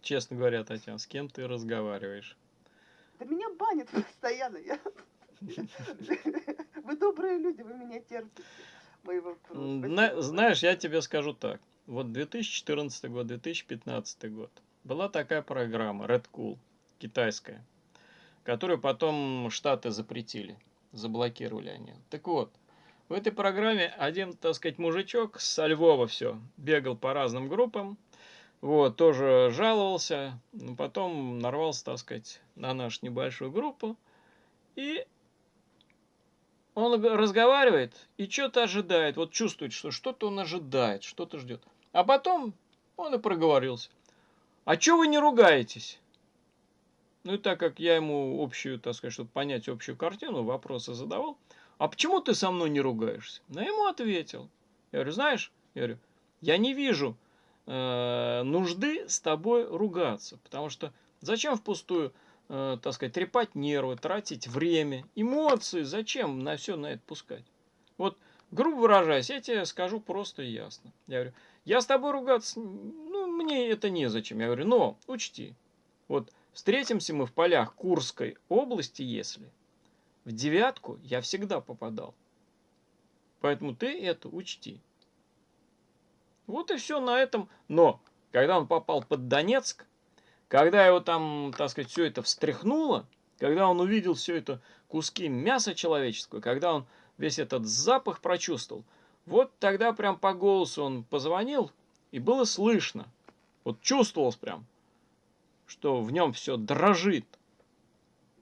честно говоря, Татьяна, с кем ты разговариваешь. Да меня банят постоянно. я- Вы добрые люди, вы меня терпите. Знаешь, я тебе скажу так. Вот 2014 год, 2015 год. Была такая программа Red Cool, китайская, которую потом Штаты запретили, заблокировали они. Так вот, в этой программе один, так сказать, мужичок со Львова все, бегал по разным группам, вот, тоже жаловался, но потом нарвался, так сказать, на нашу небольшую группу, и он разговаривает и что-то ожидает, вот чувствует, что что-то он ожидает, что-то ждет. А потом он и проговорился. А что вы не ругаетесь? Ну и так как я ему общую, так сказать, чтобы понять общую картину, вопросы задавал. А почему ты со мной не ругаешься? Ну, я ему ответил. Я говорю, знаешь, я говорю, я не вижу э, нужды с тобой ругаться, потому что зачем впустую, э, так сказать, трепать нервы, тратить время, эмоции, зачем на все на это пускать? Вот, грубо выражаясь, я тебе скажу просто и ясно. Я говорю, я с тобой ругаться, мне это незачем. Я говорю, но учти, вот встретимся мы в полях Курской области, если в девятку я всегда попадал. Поэтому ты это учти. Вот и все на этом. Но, когда он попал под Донецк, когда его там, так сказать, все это встряхнуло, когда он увидел все это куски мяса человеческого, когда он весь этот запах прочувствовал, вот тогда прям по голосу он позвонил, и было слышно, вот чувствовалось прям, что в нем все дрожит.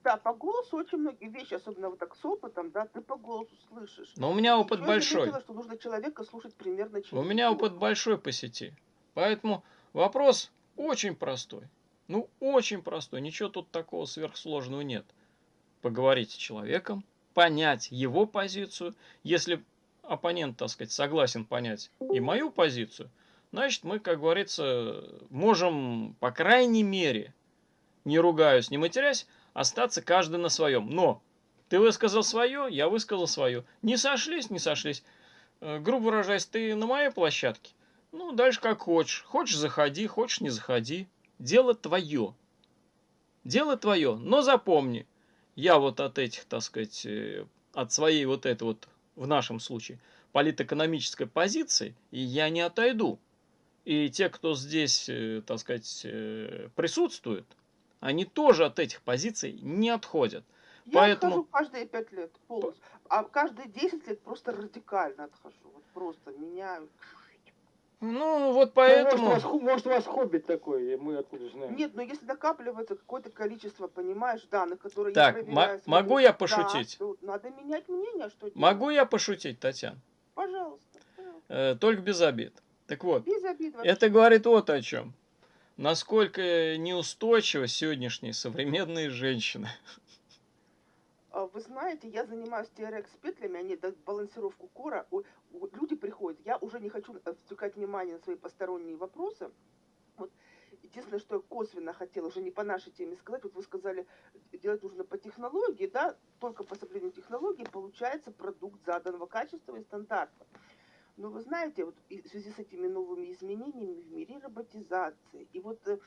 Да, по голосу очень многие вещи, особенно вот так с опытом, да, ты по голосу слышишь. Но у меня опыт Ещё я большой. заметила, что нужно человека слушать примерно через У меня опыт большой по сети. Поэтому вопрос очень простой. Ну, очень простой. Ничего тут такого сверхсложного нет. Поговорить с человеком, понять его позицию. Если оппонент, так сказать, согласен понять и мою позицию, значит, мы, как говорится, можем, по крайней мере, не ругаясь, не матерясь, остаться каждый на своем. Но ты высказал свое, я высказал свое. Не сошлись, не сошлись. Э, грубо выражаясь, ты на моей площадке. Ну, дальше как хочешь. Хочешь, заходи, хочешь, не заходи. Дело твое. Дело твое. Но запомни, я вот от этих, так сказать, э, от своей вот этой вот, в нашем случае, политэкономической позиции, и я не отойду. И те, кто здесь, э, так сказать, э, присутствует, они тоже от этих позиций не отходят. Я Поэтому- отхожу каждые пять лет полностью. А каждые 10 лет просто радикально отхожу. Вот просто меняю. Ну, вот Ну, поэтому... может, у вас, может, у вас хобби такое, и мы откуда знаем. Нет, но если накапливается какое-то количество, понимаешь, данных, которые Так, я проверяю... смотрю, могу я да, пошутить? то надо менять мнение, что делать. Могу я пошутить, Татьяна? Пожалуйста. пожалуйста. Э, только без обид. Так вот, это говорит вот о чем. Насколько неустойчивы сегодняшние современные женщины. А, Вы знаете, я занимаюсь TRX петлями, они дают балансировку кора. Люди приходят, я уже не хочу отвлекать внимание на свои посторонние вопросы. Вот единственное, что я косвенно хотела, уже не по нашей теме сказать, вот вы сказали, делать нужно по технологии, да, только по соблюдению технологии получается продукт заданного качества и стандарта. Но вы знаете, вот в связи с этими новыми изменениями в мире роботизации, и вот э,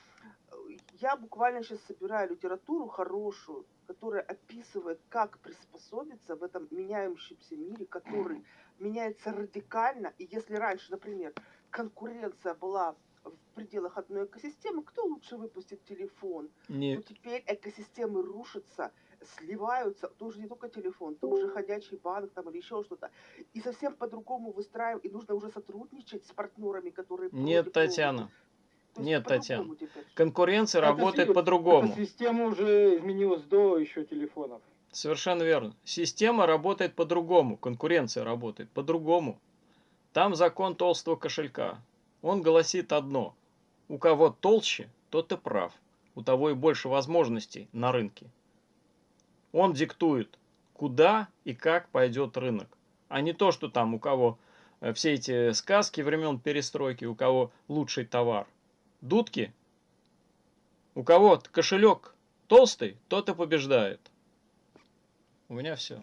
я буквально сейчас собираю литературу хорошую, которая описывает, как приспособиться в этом меняющемся мире, который меняется радикально. И если раньше, например, конкуренция была в пределах одной экосистемы, кто лучше выпустит телефон, то Не, теперь экосистемы рушатся, сливаются, то уже не только телефон, то уже ходячий банк там или еще что-то. И совсем по-другому выстраиваем, и нужно уже сотрудничать с партнерами, которые... нет, Татьяна. Нет, по-другому Татьяна. теперь. Конкуренция Это работает по-другому. Система уже изменилась до еще телефонов. Совершенно верно. Система работает по-другому. Конкуренция работает по-другому. Там закон толстого кошелька. Он гласит одно. У кого толще, тот и прав. У того и больше возможностей на рынке. Он диктует, куда и как пойдет рынок. А не то, что там у кого э, все эти сказки времен перестройки, у кого лучший товар. Дудки У кого кошелек толстый, тот и побеждает. У меня все.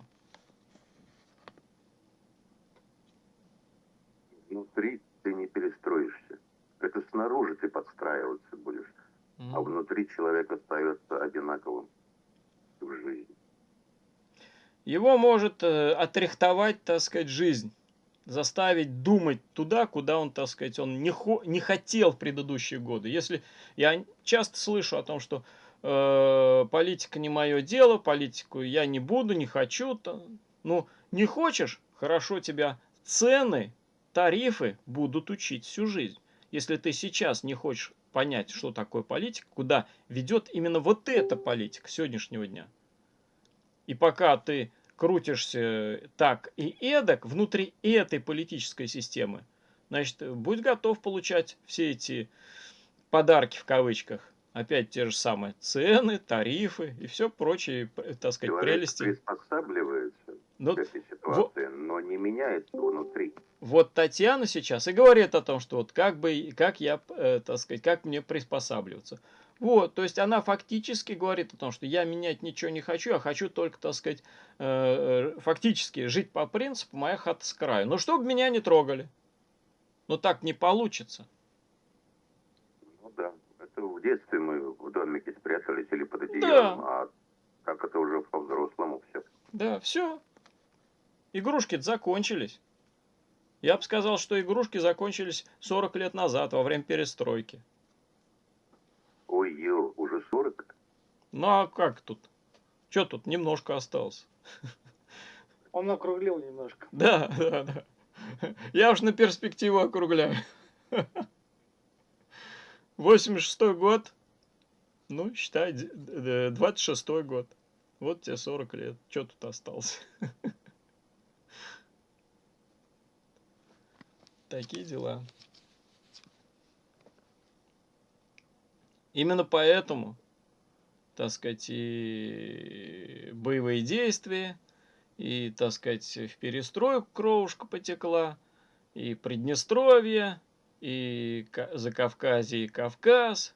Внутри ты не перестроишься. Это снаружи ты подстраиваться будешь, а внутри человек остается одинаковым в жизни. Его может э, отрихтовать, так сказать, жизнь заставить думать туда, куда он, так сказать, он не, хо не хотел в предыдущие годы. Если я часто слышу о том, что э, политика не мое дело, политику я не буду, не хочу, то, ну не хочешь, хорошо тебя цены, тарифы будут учить всю жизнь. Если ты сейчас не хочешь понять, что такое политика, куда ведет именно вот эта политика сегодняшнего дня, и пока ты крутишься так и эдак внутри этой политической системы, значит, будь готов получать все эти подарки в кавычках. Опять те же самые цены, тарифы и все прочие, так сказать, Человек прелести. приспосабливается Ну, к этой ситуации, но не меняется внутри. Вот Татьяна сейчас и говорит о том, что вот как бы, как я, э, так сказать, как мне приспосабливаться. Вот, то есть она фактически говорит о том, что я менять ничего не хочу, а хочу только, так сказать, э, э, фактически жить по принципу «моя хата с краю». Но чтобы меня не трогали. Но так не получится. Ну да, это в детстве мы в домике спрятались или под одеялом, а так это уже по-взрослому все. Да, все. Игрушки закончились. Я бы сказал, что игрушки закончились 40 лет назад, во время перестройки. Ой, ё, уже 40? Ну а как тут? Что тут немножко осталось? Он округлил немножко. Да, да, да. Я уж на перспективу округляю. 86 год. Ну, считай, 26 год. Вот тебе 40 лет. Что тут осталось? Такие дела. Именно поэтому, так сказать, и боевые действия, и, так сказать, в перестройку кровушка потекла, и Приднестровье, и Закавказье, и Кавказ,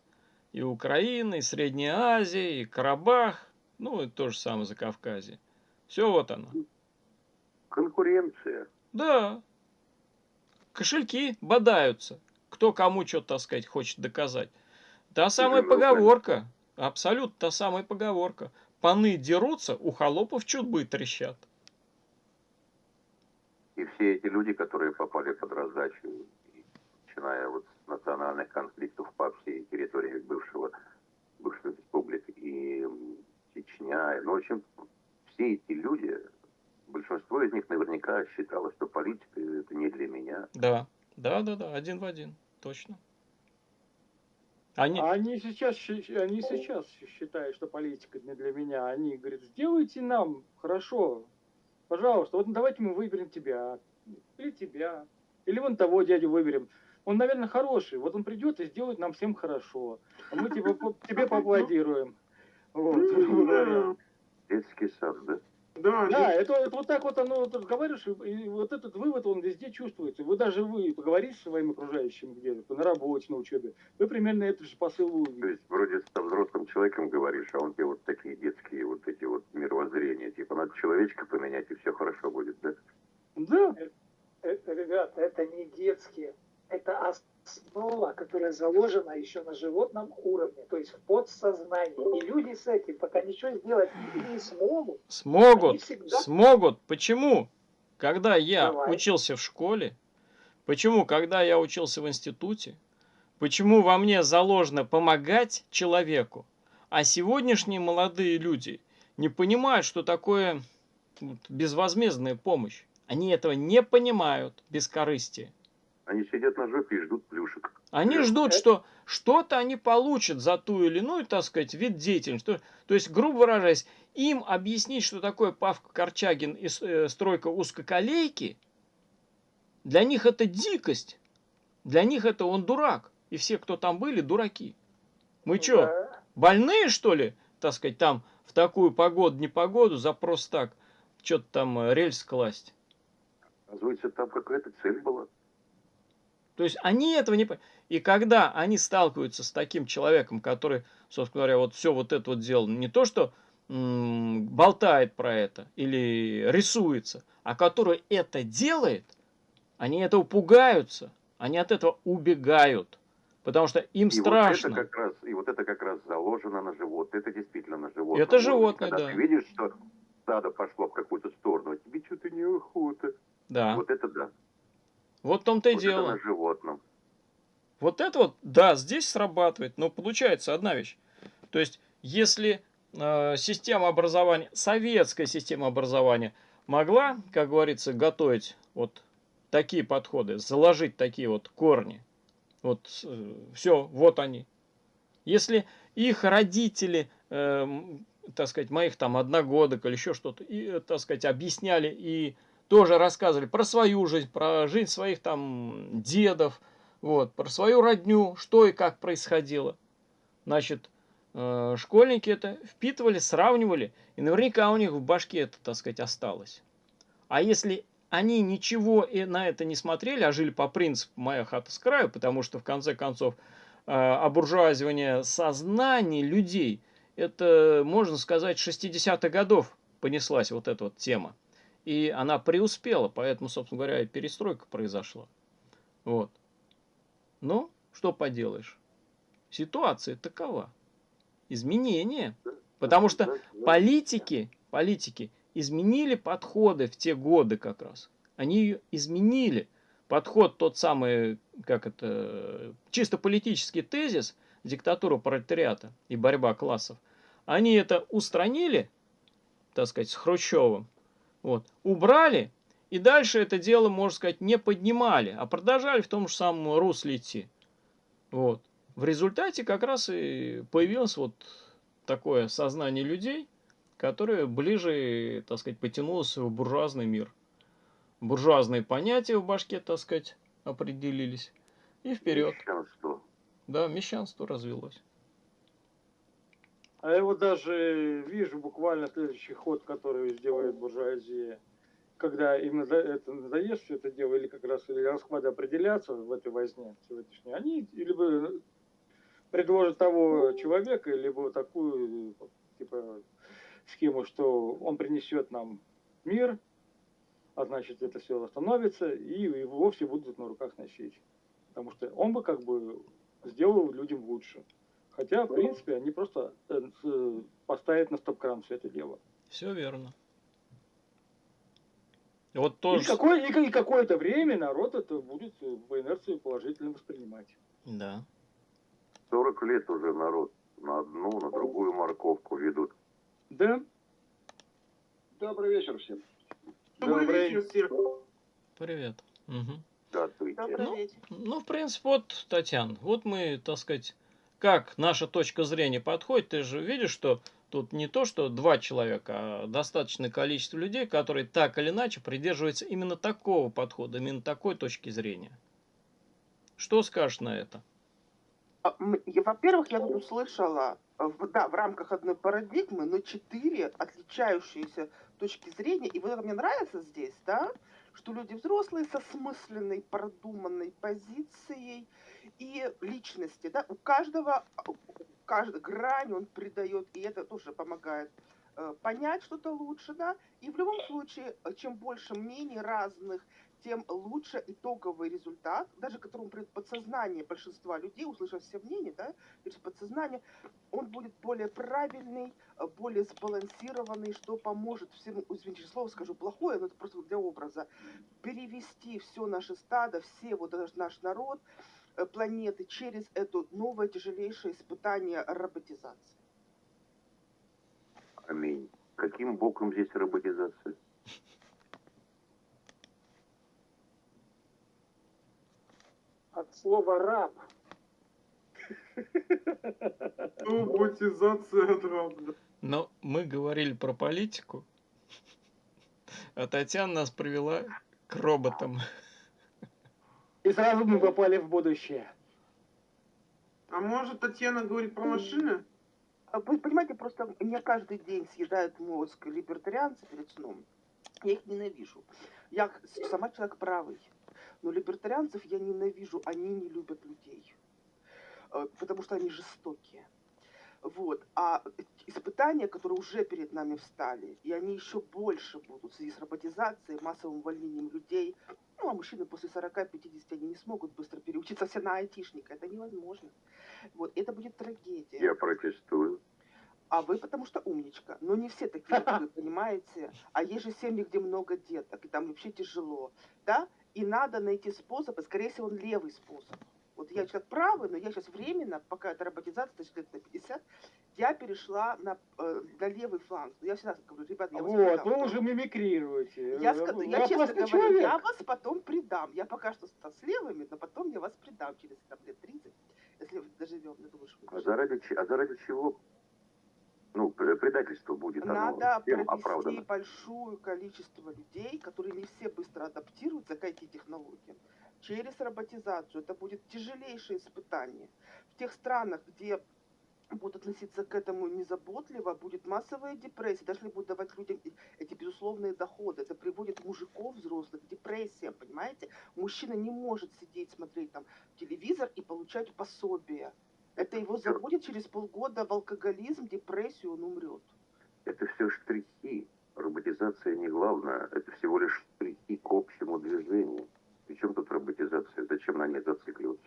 и Украина, и Средняя Азия, и Карабах, ну, и то же самое Закавказье. Все вот оно. Конкуренция. Да. Кошельки бодаются. Кто кому что, так сказать, хочет доказать. Та самая поговорка. Абсолютно та самая поговорка. Паны дерутся, у холопов чудбы трещат. И все эти люди, которые попали под раздачу, начиная вот с национальных конфликтов по всей территории бывшего, бывших республик и Чечня, ну, в общем, все эти люди, большинство из них наверняка считало, что политика это не для меня. Да, да, да, да, один в один, точно. Они... А они сейчас, они сейчас считают, что политика не для меня. Они говорят, сделайте нам хорошо, пожалуйста, вот давайте мы выберем тебя, или тебя, или вон того дядю выберем. Он, наверное, хороший, вот он придет и сделает нам всем хорошо. А мы тебе, тебе поаплодируем. Вот. Детский сад, да? Да, да это, это вот так вот оно вот разговариваешь, и вот этот вывод, он везде чувствуется. Вы даже вы поговорите с своим окружающим где-то, на работе, на учебе, вы примерно этот же посыл увидите. То есть вроде с взрослым человеком говоришь, а он тебе вот такие детские вот эти вот мировоззрения, типа надо человечка поменять, и все хорошо будет, да? Да. Это, ребята, это не детские, это основа, которая заложена еще на животном уровне, то есть в подсознании. И люди с этим пока ничего сделать не смогут. Смогут, всегда... смогут. Почему? Когда я Давай. учился в школе, почему, когда я учился в институте, почему во мне заложено помогать человеку, а сегодняшние молодые люди не понимают, что такое безвозмездная помощь. Они этого не понимают без корысти. Они сидят на жопе и ждут плюшек. Они Плюшек. ждут, что что-то они получат за ту или иную, так сказать, вид деятельности. То есть, грубо выражаясь, им объяснить, что такое Павка Корчагин и э, стройка узкоколейки, для них это дикость. Для них это он дурак. И все, кто там были, дураки. Мы Да. что, больные, что ли, так сказать, там в такую погоду, непогоду, за просто так, что-то там э, рельс класть? Оказывается, там какая-то цель была. То есть они этого не понимают. И когда они сталкиваются с таким человеком, который, собственно говоря, вот все вот это вот делал, не то что болтает про это или рисуется, а который это делает, они этого пугаются, они от этого убегают. Потому что им и страшно. Вот это как раз, и вот это как раз заложено на живот. Это действительно на животном. Это животное, Когда да. ты видишь, что стадо пошло в какую-то сторону, а тебе что-то неохота. Да. Вот это да. Вот в том-то и вот дело. это животном. Вот это вот, да, здесь срабатывает, но получается одна вещь. То есть, если э, система образования, советская система образования могла, как говорится, готовить вот такие подходы, заложить такие вот корни, вот э, все, вот они. Если их родители, э, так сказать, моих там одногодок или еще что-то, и, э, так сказать, объясняли и тоже рассказывали про свою жизнь, про жизнь своих там дедов, вот, про свою родню, что и как происходило. Значит, э, школьники это впитывали, сравнивали, и наверняка у них в башке это, так сказать, осталось. А если они ничего на это не смотрели, а жили по принципу «моя хата с краю», потому что, в конце концов, э, обуржуазивание сознаний людей, это, можно сказать, 60-х годов понеслась вот эта вот тема. И она преуспела, поэтому, собственно говоря, и перестройка произошла. Вот. Ну, что поделаешь? Ситуация такова. Изменения. Потому что политики, политики изменили подходы в те годы как раз. Они изменили. Подход тот самый, как это, чисто политический тезис, диктатура пролетариата и борьба классов. Они это устранили, так сказать, с Хрущевым, вот, убрали, и дальше это дело, можно сказать, не поднимали, а продолжали в том же самом русле идти. Вот. В результате как раз и появилось вот такое сознание людей, которое ближе, так сказать, потянулось в буржуазный мир. Буржуазные понятия в башке, так сказать, определились. И вперед. Мещанство. Да, мещанство развелось. А я вот даже вижу буквально следующий ход, который сделает буржуазия. Когда им это надоест все это дело, или как раз или расклады определятся в этой возне сегодняшней, они либо предложат того человека, либо такую типа схему, что он принесет нам мир, а значит это все остановится, и его все будут на руках носить. Потому что он бы как бы сделал людям лучше. Хотя, в принципе, они просто э, с- поставят на стоп-кран все это дело. Все верно. Вот И, тоже... какое, и, и какое-то время народ это будет э, по инерции положительно воспринимать. Да. 40 лет уже народ на одну, на другую морковку ведут. Да? Добрый вечер всем. Добрый Добрый. вечер, Сир. Привет. Мгм. Здравствуйте. Добрый Ну, вечер. Ну, в принципе, вот, Татьяна, вот мы, так сказать, как наша точка зрения подходит, ты же видишь, что тут не то, что два человека, а достаточное количество людей, которые так или иначе придерживаются именно такого подхода, именно такой точки зрения. Что скажешь на это? А, Во-первых, я тут услышала, э, да, в рамках одной парадигмы, но четыре отличающиеся точки зрения. И вот это мне нравится здесь, да, что люди взрослые со смысленной, продуманной позицией и личности, да, у каждого, каждой грань он придает, и это тоже помогает э, понять что-то лучше, да, и в любом случае, э, чем больше мнений разных, тем лучше итоговый результат, даже которому придет подсознание большинства людей, услышав все мнения, да, через подсознание, он будет более правильный, э, более сбалансированный, что поможет всем, извините, слово скажу плохое, но это просто для образа, перевести все наше стадо, все вот наш, народ, планеты через это новое тяжелейшее испытание роботизации. Аминь. Каким боком здесь роботизация? От слова раб. Роботизация дробно. Но мы говорили про политику, а Татьяна нас привела к роботам. И сразу мы попали в будущее. А может Татьяна говорит про машины? А Вы понимаете, просто мне каждый день съедают мозг либертарианцы перед сном. Я их ненавижу. Я сама человек правый. Но либертарианцев я ненавижу, они не любят людей, э, потому что они жестокие. Вот. А испытания, которые уже перед нами встали, и они еще больше будут в связи с роботизацией, массовым увольнением людей. Ну, а мужчины после 40-50 они не смогут быстро переучиться все на айтишника. Это невозможно. Вот. Это будет трагедия. Я протестую. А вы потому что умничка. Но не все такие, как вы понимаете. А есть же семьи, где много деток, и там вообще тяжело. Да? И надо найти способ, и скорее всего он левый способ. Вот я человек правый, но я сейчас временно, пока эта роботизация, значит, лет на 50, я перешла на, э, на левый фланг. Я всегда говорю, ребят, я вас Вот, предам. вы уже мимикрируете. Я, Вы- вы я честно говорю, человек. я вас потом предам. Я пока что с левыми, но потом я вас предам через там, лет 30, если доживем. Я думаю, что мы А заради, а заради чего? Ну, пр- предательство будет оно Надо всем провести оправдано. большое количество людей, которые не все быстро адаптируются к IT-технологиям, через роботизацию. Это будет тяжелейшее испытание. В тех странах, где будут относиться к этому незаботливо, будет массовая депрессия, даже если будут давать людям эти безусловные доходы. Это приводит мужиков взрослых к депрессиям, понимаете? Мужчина не может сидеть, смотреть там телевизор и получать пособие. Это его заводит через полгода в алкоголизм, депрессию, он умрет. Это все штрихи. Роботизация не главное. Это всего лишь штрихи к общему движению. Причем тут роботизация? Зачем на ней зацикливаться?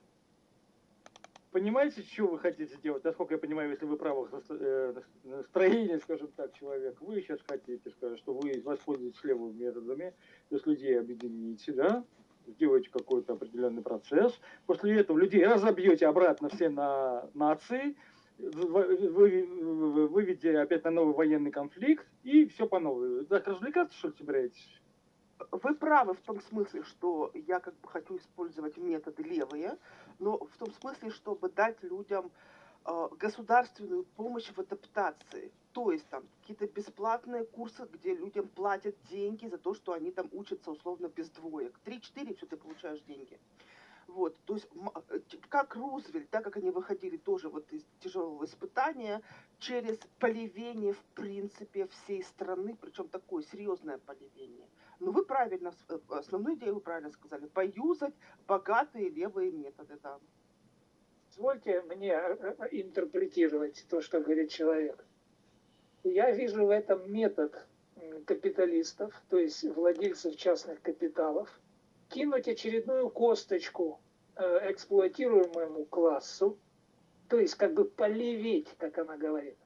Понимаете, что вы хотите сделать? Насколько я понимаю, если вы правых наст- э, настроения, скажем так, человек, вы сейчас хотите сказать, что вы воспользуетесь левыми методами, то есть людей объедините, да, сделаете какой-то определенный процесс, после этого людей разобьете обратно все на нации, вы, вы- вы- выведете опять на новый военный конфликт, и все по новой. Так развлекаться, что ли, собираетесь? Вы правы в том смысле, что я как бы хочу использовать методы левые, но в том смысле, чтобы дать людям э, государственную помощь в адаптации. То есть там какие-то бесплатные курсы, где людям платят деньги за то, что они там учатся условно без двоек. Три-четыре, все ты получаешь деньги. Вот, то есть э, как Рузвельт, так как они выходили тоже вот из тяжелого испытания, через поливение в принципе всей страны, причем такое серьезное поливение. Но вы правильно, э, основную идею вы правильно сказали, поюзать богатые левые методы, да. Позвольте мне э, э, интерпретировать то, что говорит человек. Я вижу в этом метод капиталистов, то есть владельцев частных капиталов, кинуть очередную косточку эксплуатируемому классу, то есть как бы полеветь, как она говорит,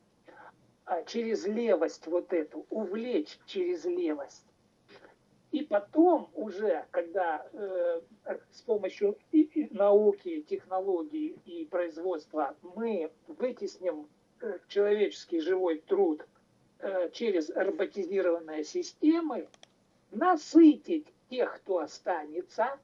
а через левость вот эту, увлечь через левость. И потом уже, когда э, с помощью и- и науки, технологий и производства мы вытесним э, человеческий живой труд э, через роботизированные системы, насытить тех, кто останется,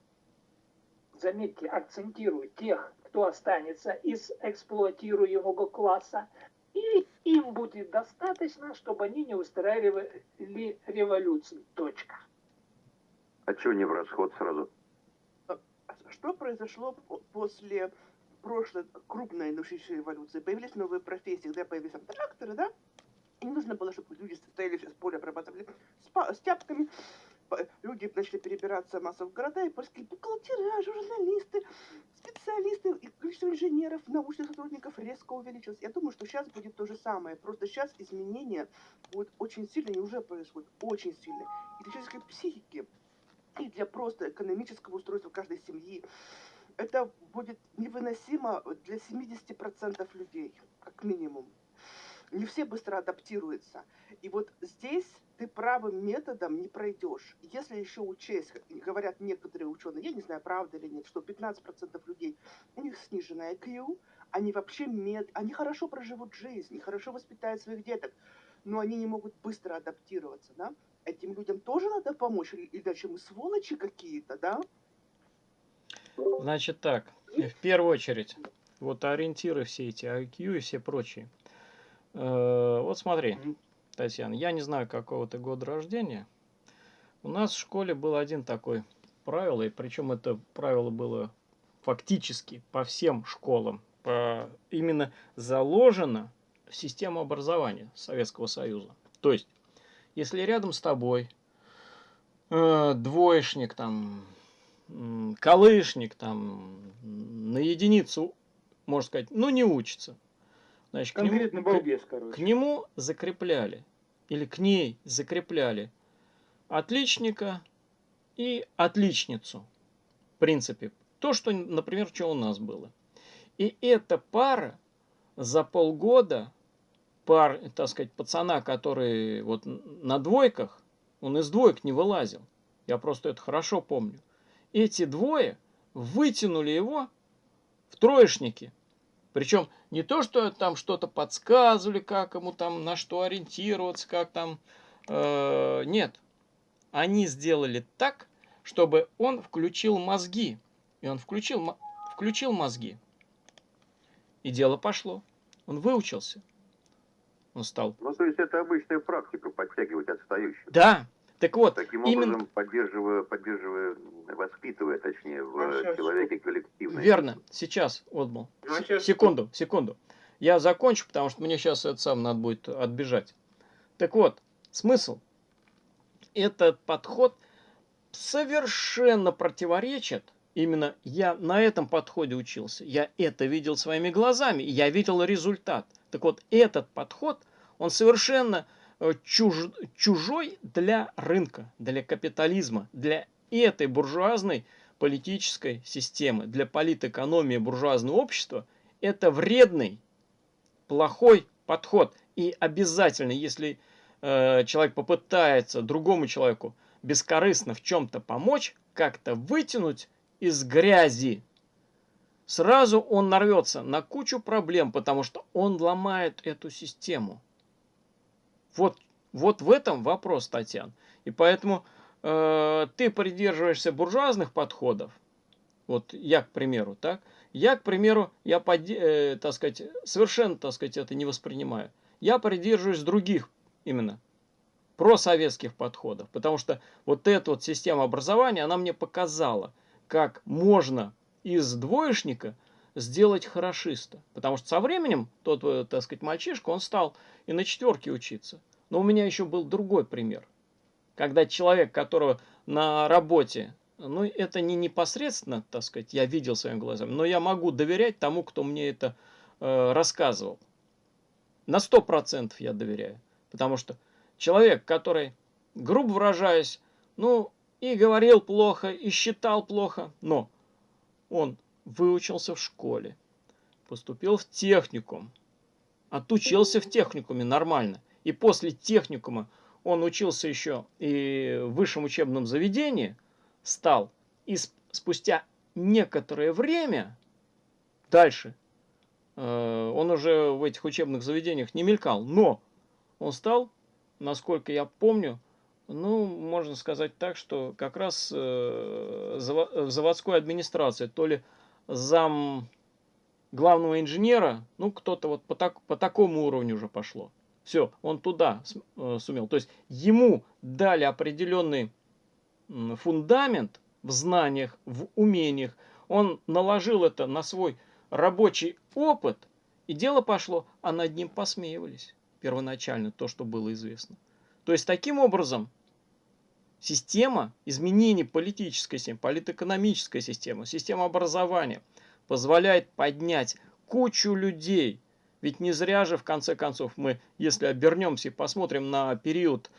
заметьте, акцентирую, тех, кто останется из эксплуатируемого класса, и им будет достаточно, чтобы они не устраивали революции. Точка. А чего не в расход сразу? Что произошло по- после прошлой крупной научной революции? Появились новые профессии, когда появились тракторы, да? И нужно было, чтобы люди стояли все с поля, обрабатывали с, с тяпками. Люди начали перебираться массово в города, и польские бухгалтера, журналисты, специалисты, и количество инженеров, научных сотрудников резко увеличилось. Я думаю, что сейчас будет то же самое. Просто сейчас изменения будут очень сильные, и уже происходят очень сильные. И человеческой психики, и для просто экономического устройства каждой семьи. Это будет невыносимо для 70% людей, как минимум. Не все быстро адаптируются. И вот здесь ты правым методом не пройдешь. Если еще учесть, говорят некоторые ученые, я не знаю, правда или нет, что 15% людей, у них сниженная IQ, они вообще мед, они хорошо проживут жизнь, хорошо воспитают своих деток, но они не могут быстро адаптироваться, да? Этим людям тоже надо помочь, или- иначе мы сволочи какие-то, да? Значит так, в первую очередь, вот ориентиры все эти, IQ и все прочие. Э, Вот смотри. Татьяна, я не знаю, какого ты года рождения. У нас в школе был один такой правило, и причем это правило было фактически по всем школам, по- именно заложено в систему образования Советского Союза. То есть, если рядом с тобой э, двоечник там, колышник там на единицу, можно сказать, ну не учится. Значит, к нему, к- балбес, к короче. нему закрепляли, или к ней закрепляли отличника и отличницу. В принципе, то, что, например, что у нас было. И эта пара за полгода, пар, так сказать, пацана, который вот на двойках, он из двоек не вылазил. Я просто это хорошо помню. Эти двое вытянули его в троечники. Причем не то, что там что-то подсказывали, как ему там, на что ориентироваться, как там. э, нет. Они сделали так, чтобы он включил мозги. И он включил, включил мозги. И дело пошло. Он выучился. Он стал. Ну, то есть это обычная практика, подтягивать отстающих. Да. Так вот, Таким именно образом, поддерживая, поддерживая, воспитывая, точнее, в А сейчас человеке коллективное. Верно. Сейчас, Отмал. Ну, а Секунду, секунду. Я закончу, потому что мне сейчас это сам надо будет отбежать. Так вот, смысл. Этот подход совершенно противоречит. Именно я на этом подходе учился. Я это видел своими глазами. Я видел результат. Так вот, этот подход, он совершенно э, чуж- чужой для рынка, для капитализма, для этой буржуазной политической системы, для политэкономии буржуазного общества. Это вредный, плохой подход. И обязательно, если э, человек попытается другому человеку бескорыстно в чем-то помочь, как-то вытянуть из грязи, сразу он нарвется на кучу проблем, потому что он ломает эту систему. Вот, вот в этом вопрос, Татьяна. И поэтому э, ты придерживаешься буржуазных подходов. Вот я, к примеру, так? Я, к примеру, я, э, так сказать, совершенно, так сказать, это не воспринимаю. Я придерживаюсь других именно просоветских подходов, потому что вот эта вот система образования, она мне показала, как можно из двоечника сделать хорошиста. Потому что со временем тот, э, так сказать, мальчишка, он стал и на четверке учиться. Но у меня еще был другой пример. Когда человек, которого на работе, ну это не непосредственно, так сказать, я видел своими глазами, но я могу доверять тому, кто мне это э, рассказывал. На 100% я доверяю. Потому что человек, который, грубо выражаясь, ну и говорил плохо, и считал плохо, но он выучился в школе, поступил в техникум, отучился в техникуме нормально. И после техникума он учился еще и в высшем учебном заведении, стал, и сп- спустя некоторое время дальше, э, он уже в этих учебных заведениях не мелькал, но он стал, насколько я помню, ну, можно сказать так, что как раз э, в заводской администрации, то ли зам главного инженера, ну, кто-то вот по, так, по такому уровню уже пошло. Все, он туда э, сумел. То есть ему дали определенный фундамент в знаниях, в умениях. Он наложил это на свой рабочий опыт, и дело пошло, а над ним посмеивались первоначально, то, что было известно. То есть таким образом система изменений политической системы, политэкономической системы, система образования позволяет поднять кучу людей. Ведь не зря же, в конце концов, мы, если обернемся и посмотрим на период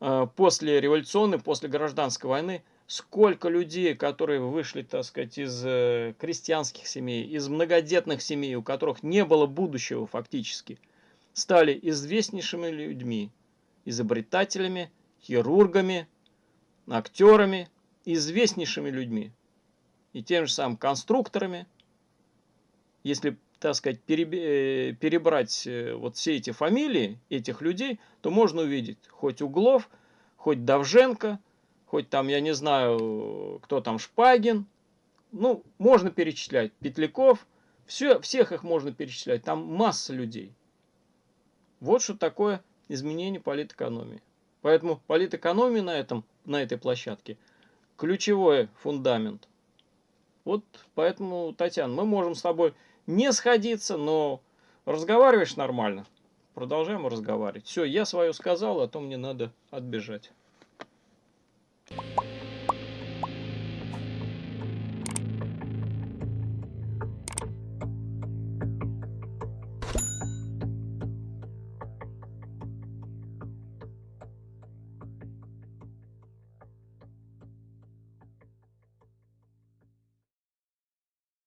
э, после революционной, после гражданской войны, сколько людей, которые вышли, так сказать, из э, крестьянских семей, из многодетных семей, у которых не было будущего фактически, стали известнейшими людьми, изобретателями, хирургами, актерами, известнейшими людьми и тем же самым конструкторами. Если, так сказать, э, перебрать э, вот все эти фамилии этих людей, то можно увидеть хоть Углов, хоть Давженко, хоть там, я не знаю, кто там, Шпагин. Ну, можно перечислять. Петляков. Все, всех их можно перечислять. Там масса людей. Вот что такое изменение политэкономии. Поэтому политэкономия на, этом, на этой площадке ключевой фундамент. Вот поэтому, Татьяна, мы можем с тобой не сходиться, но разговариваешь нормально. Продолжаем разговаривать. Все, я свое сказал, а то мне надо отбежать.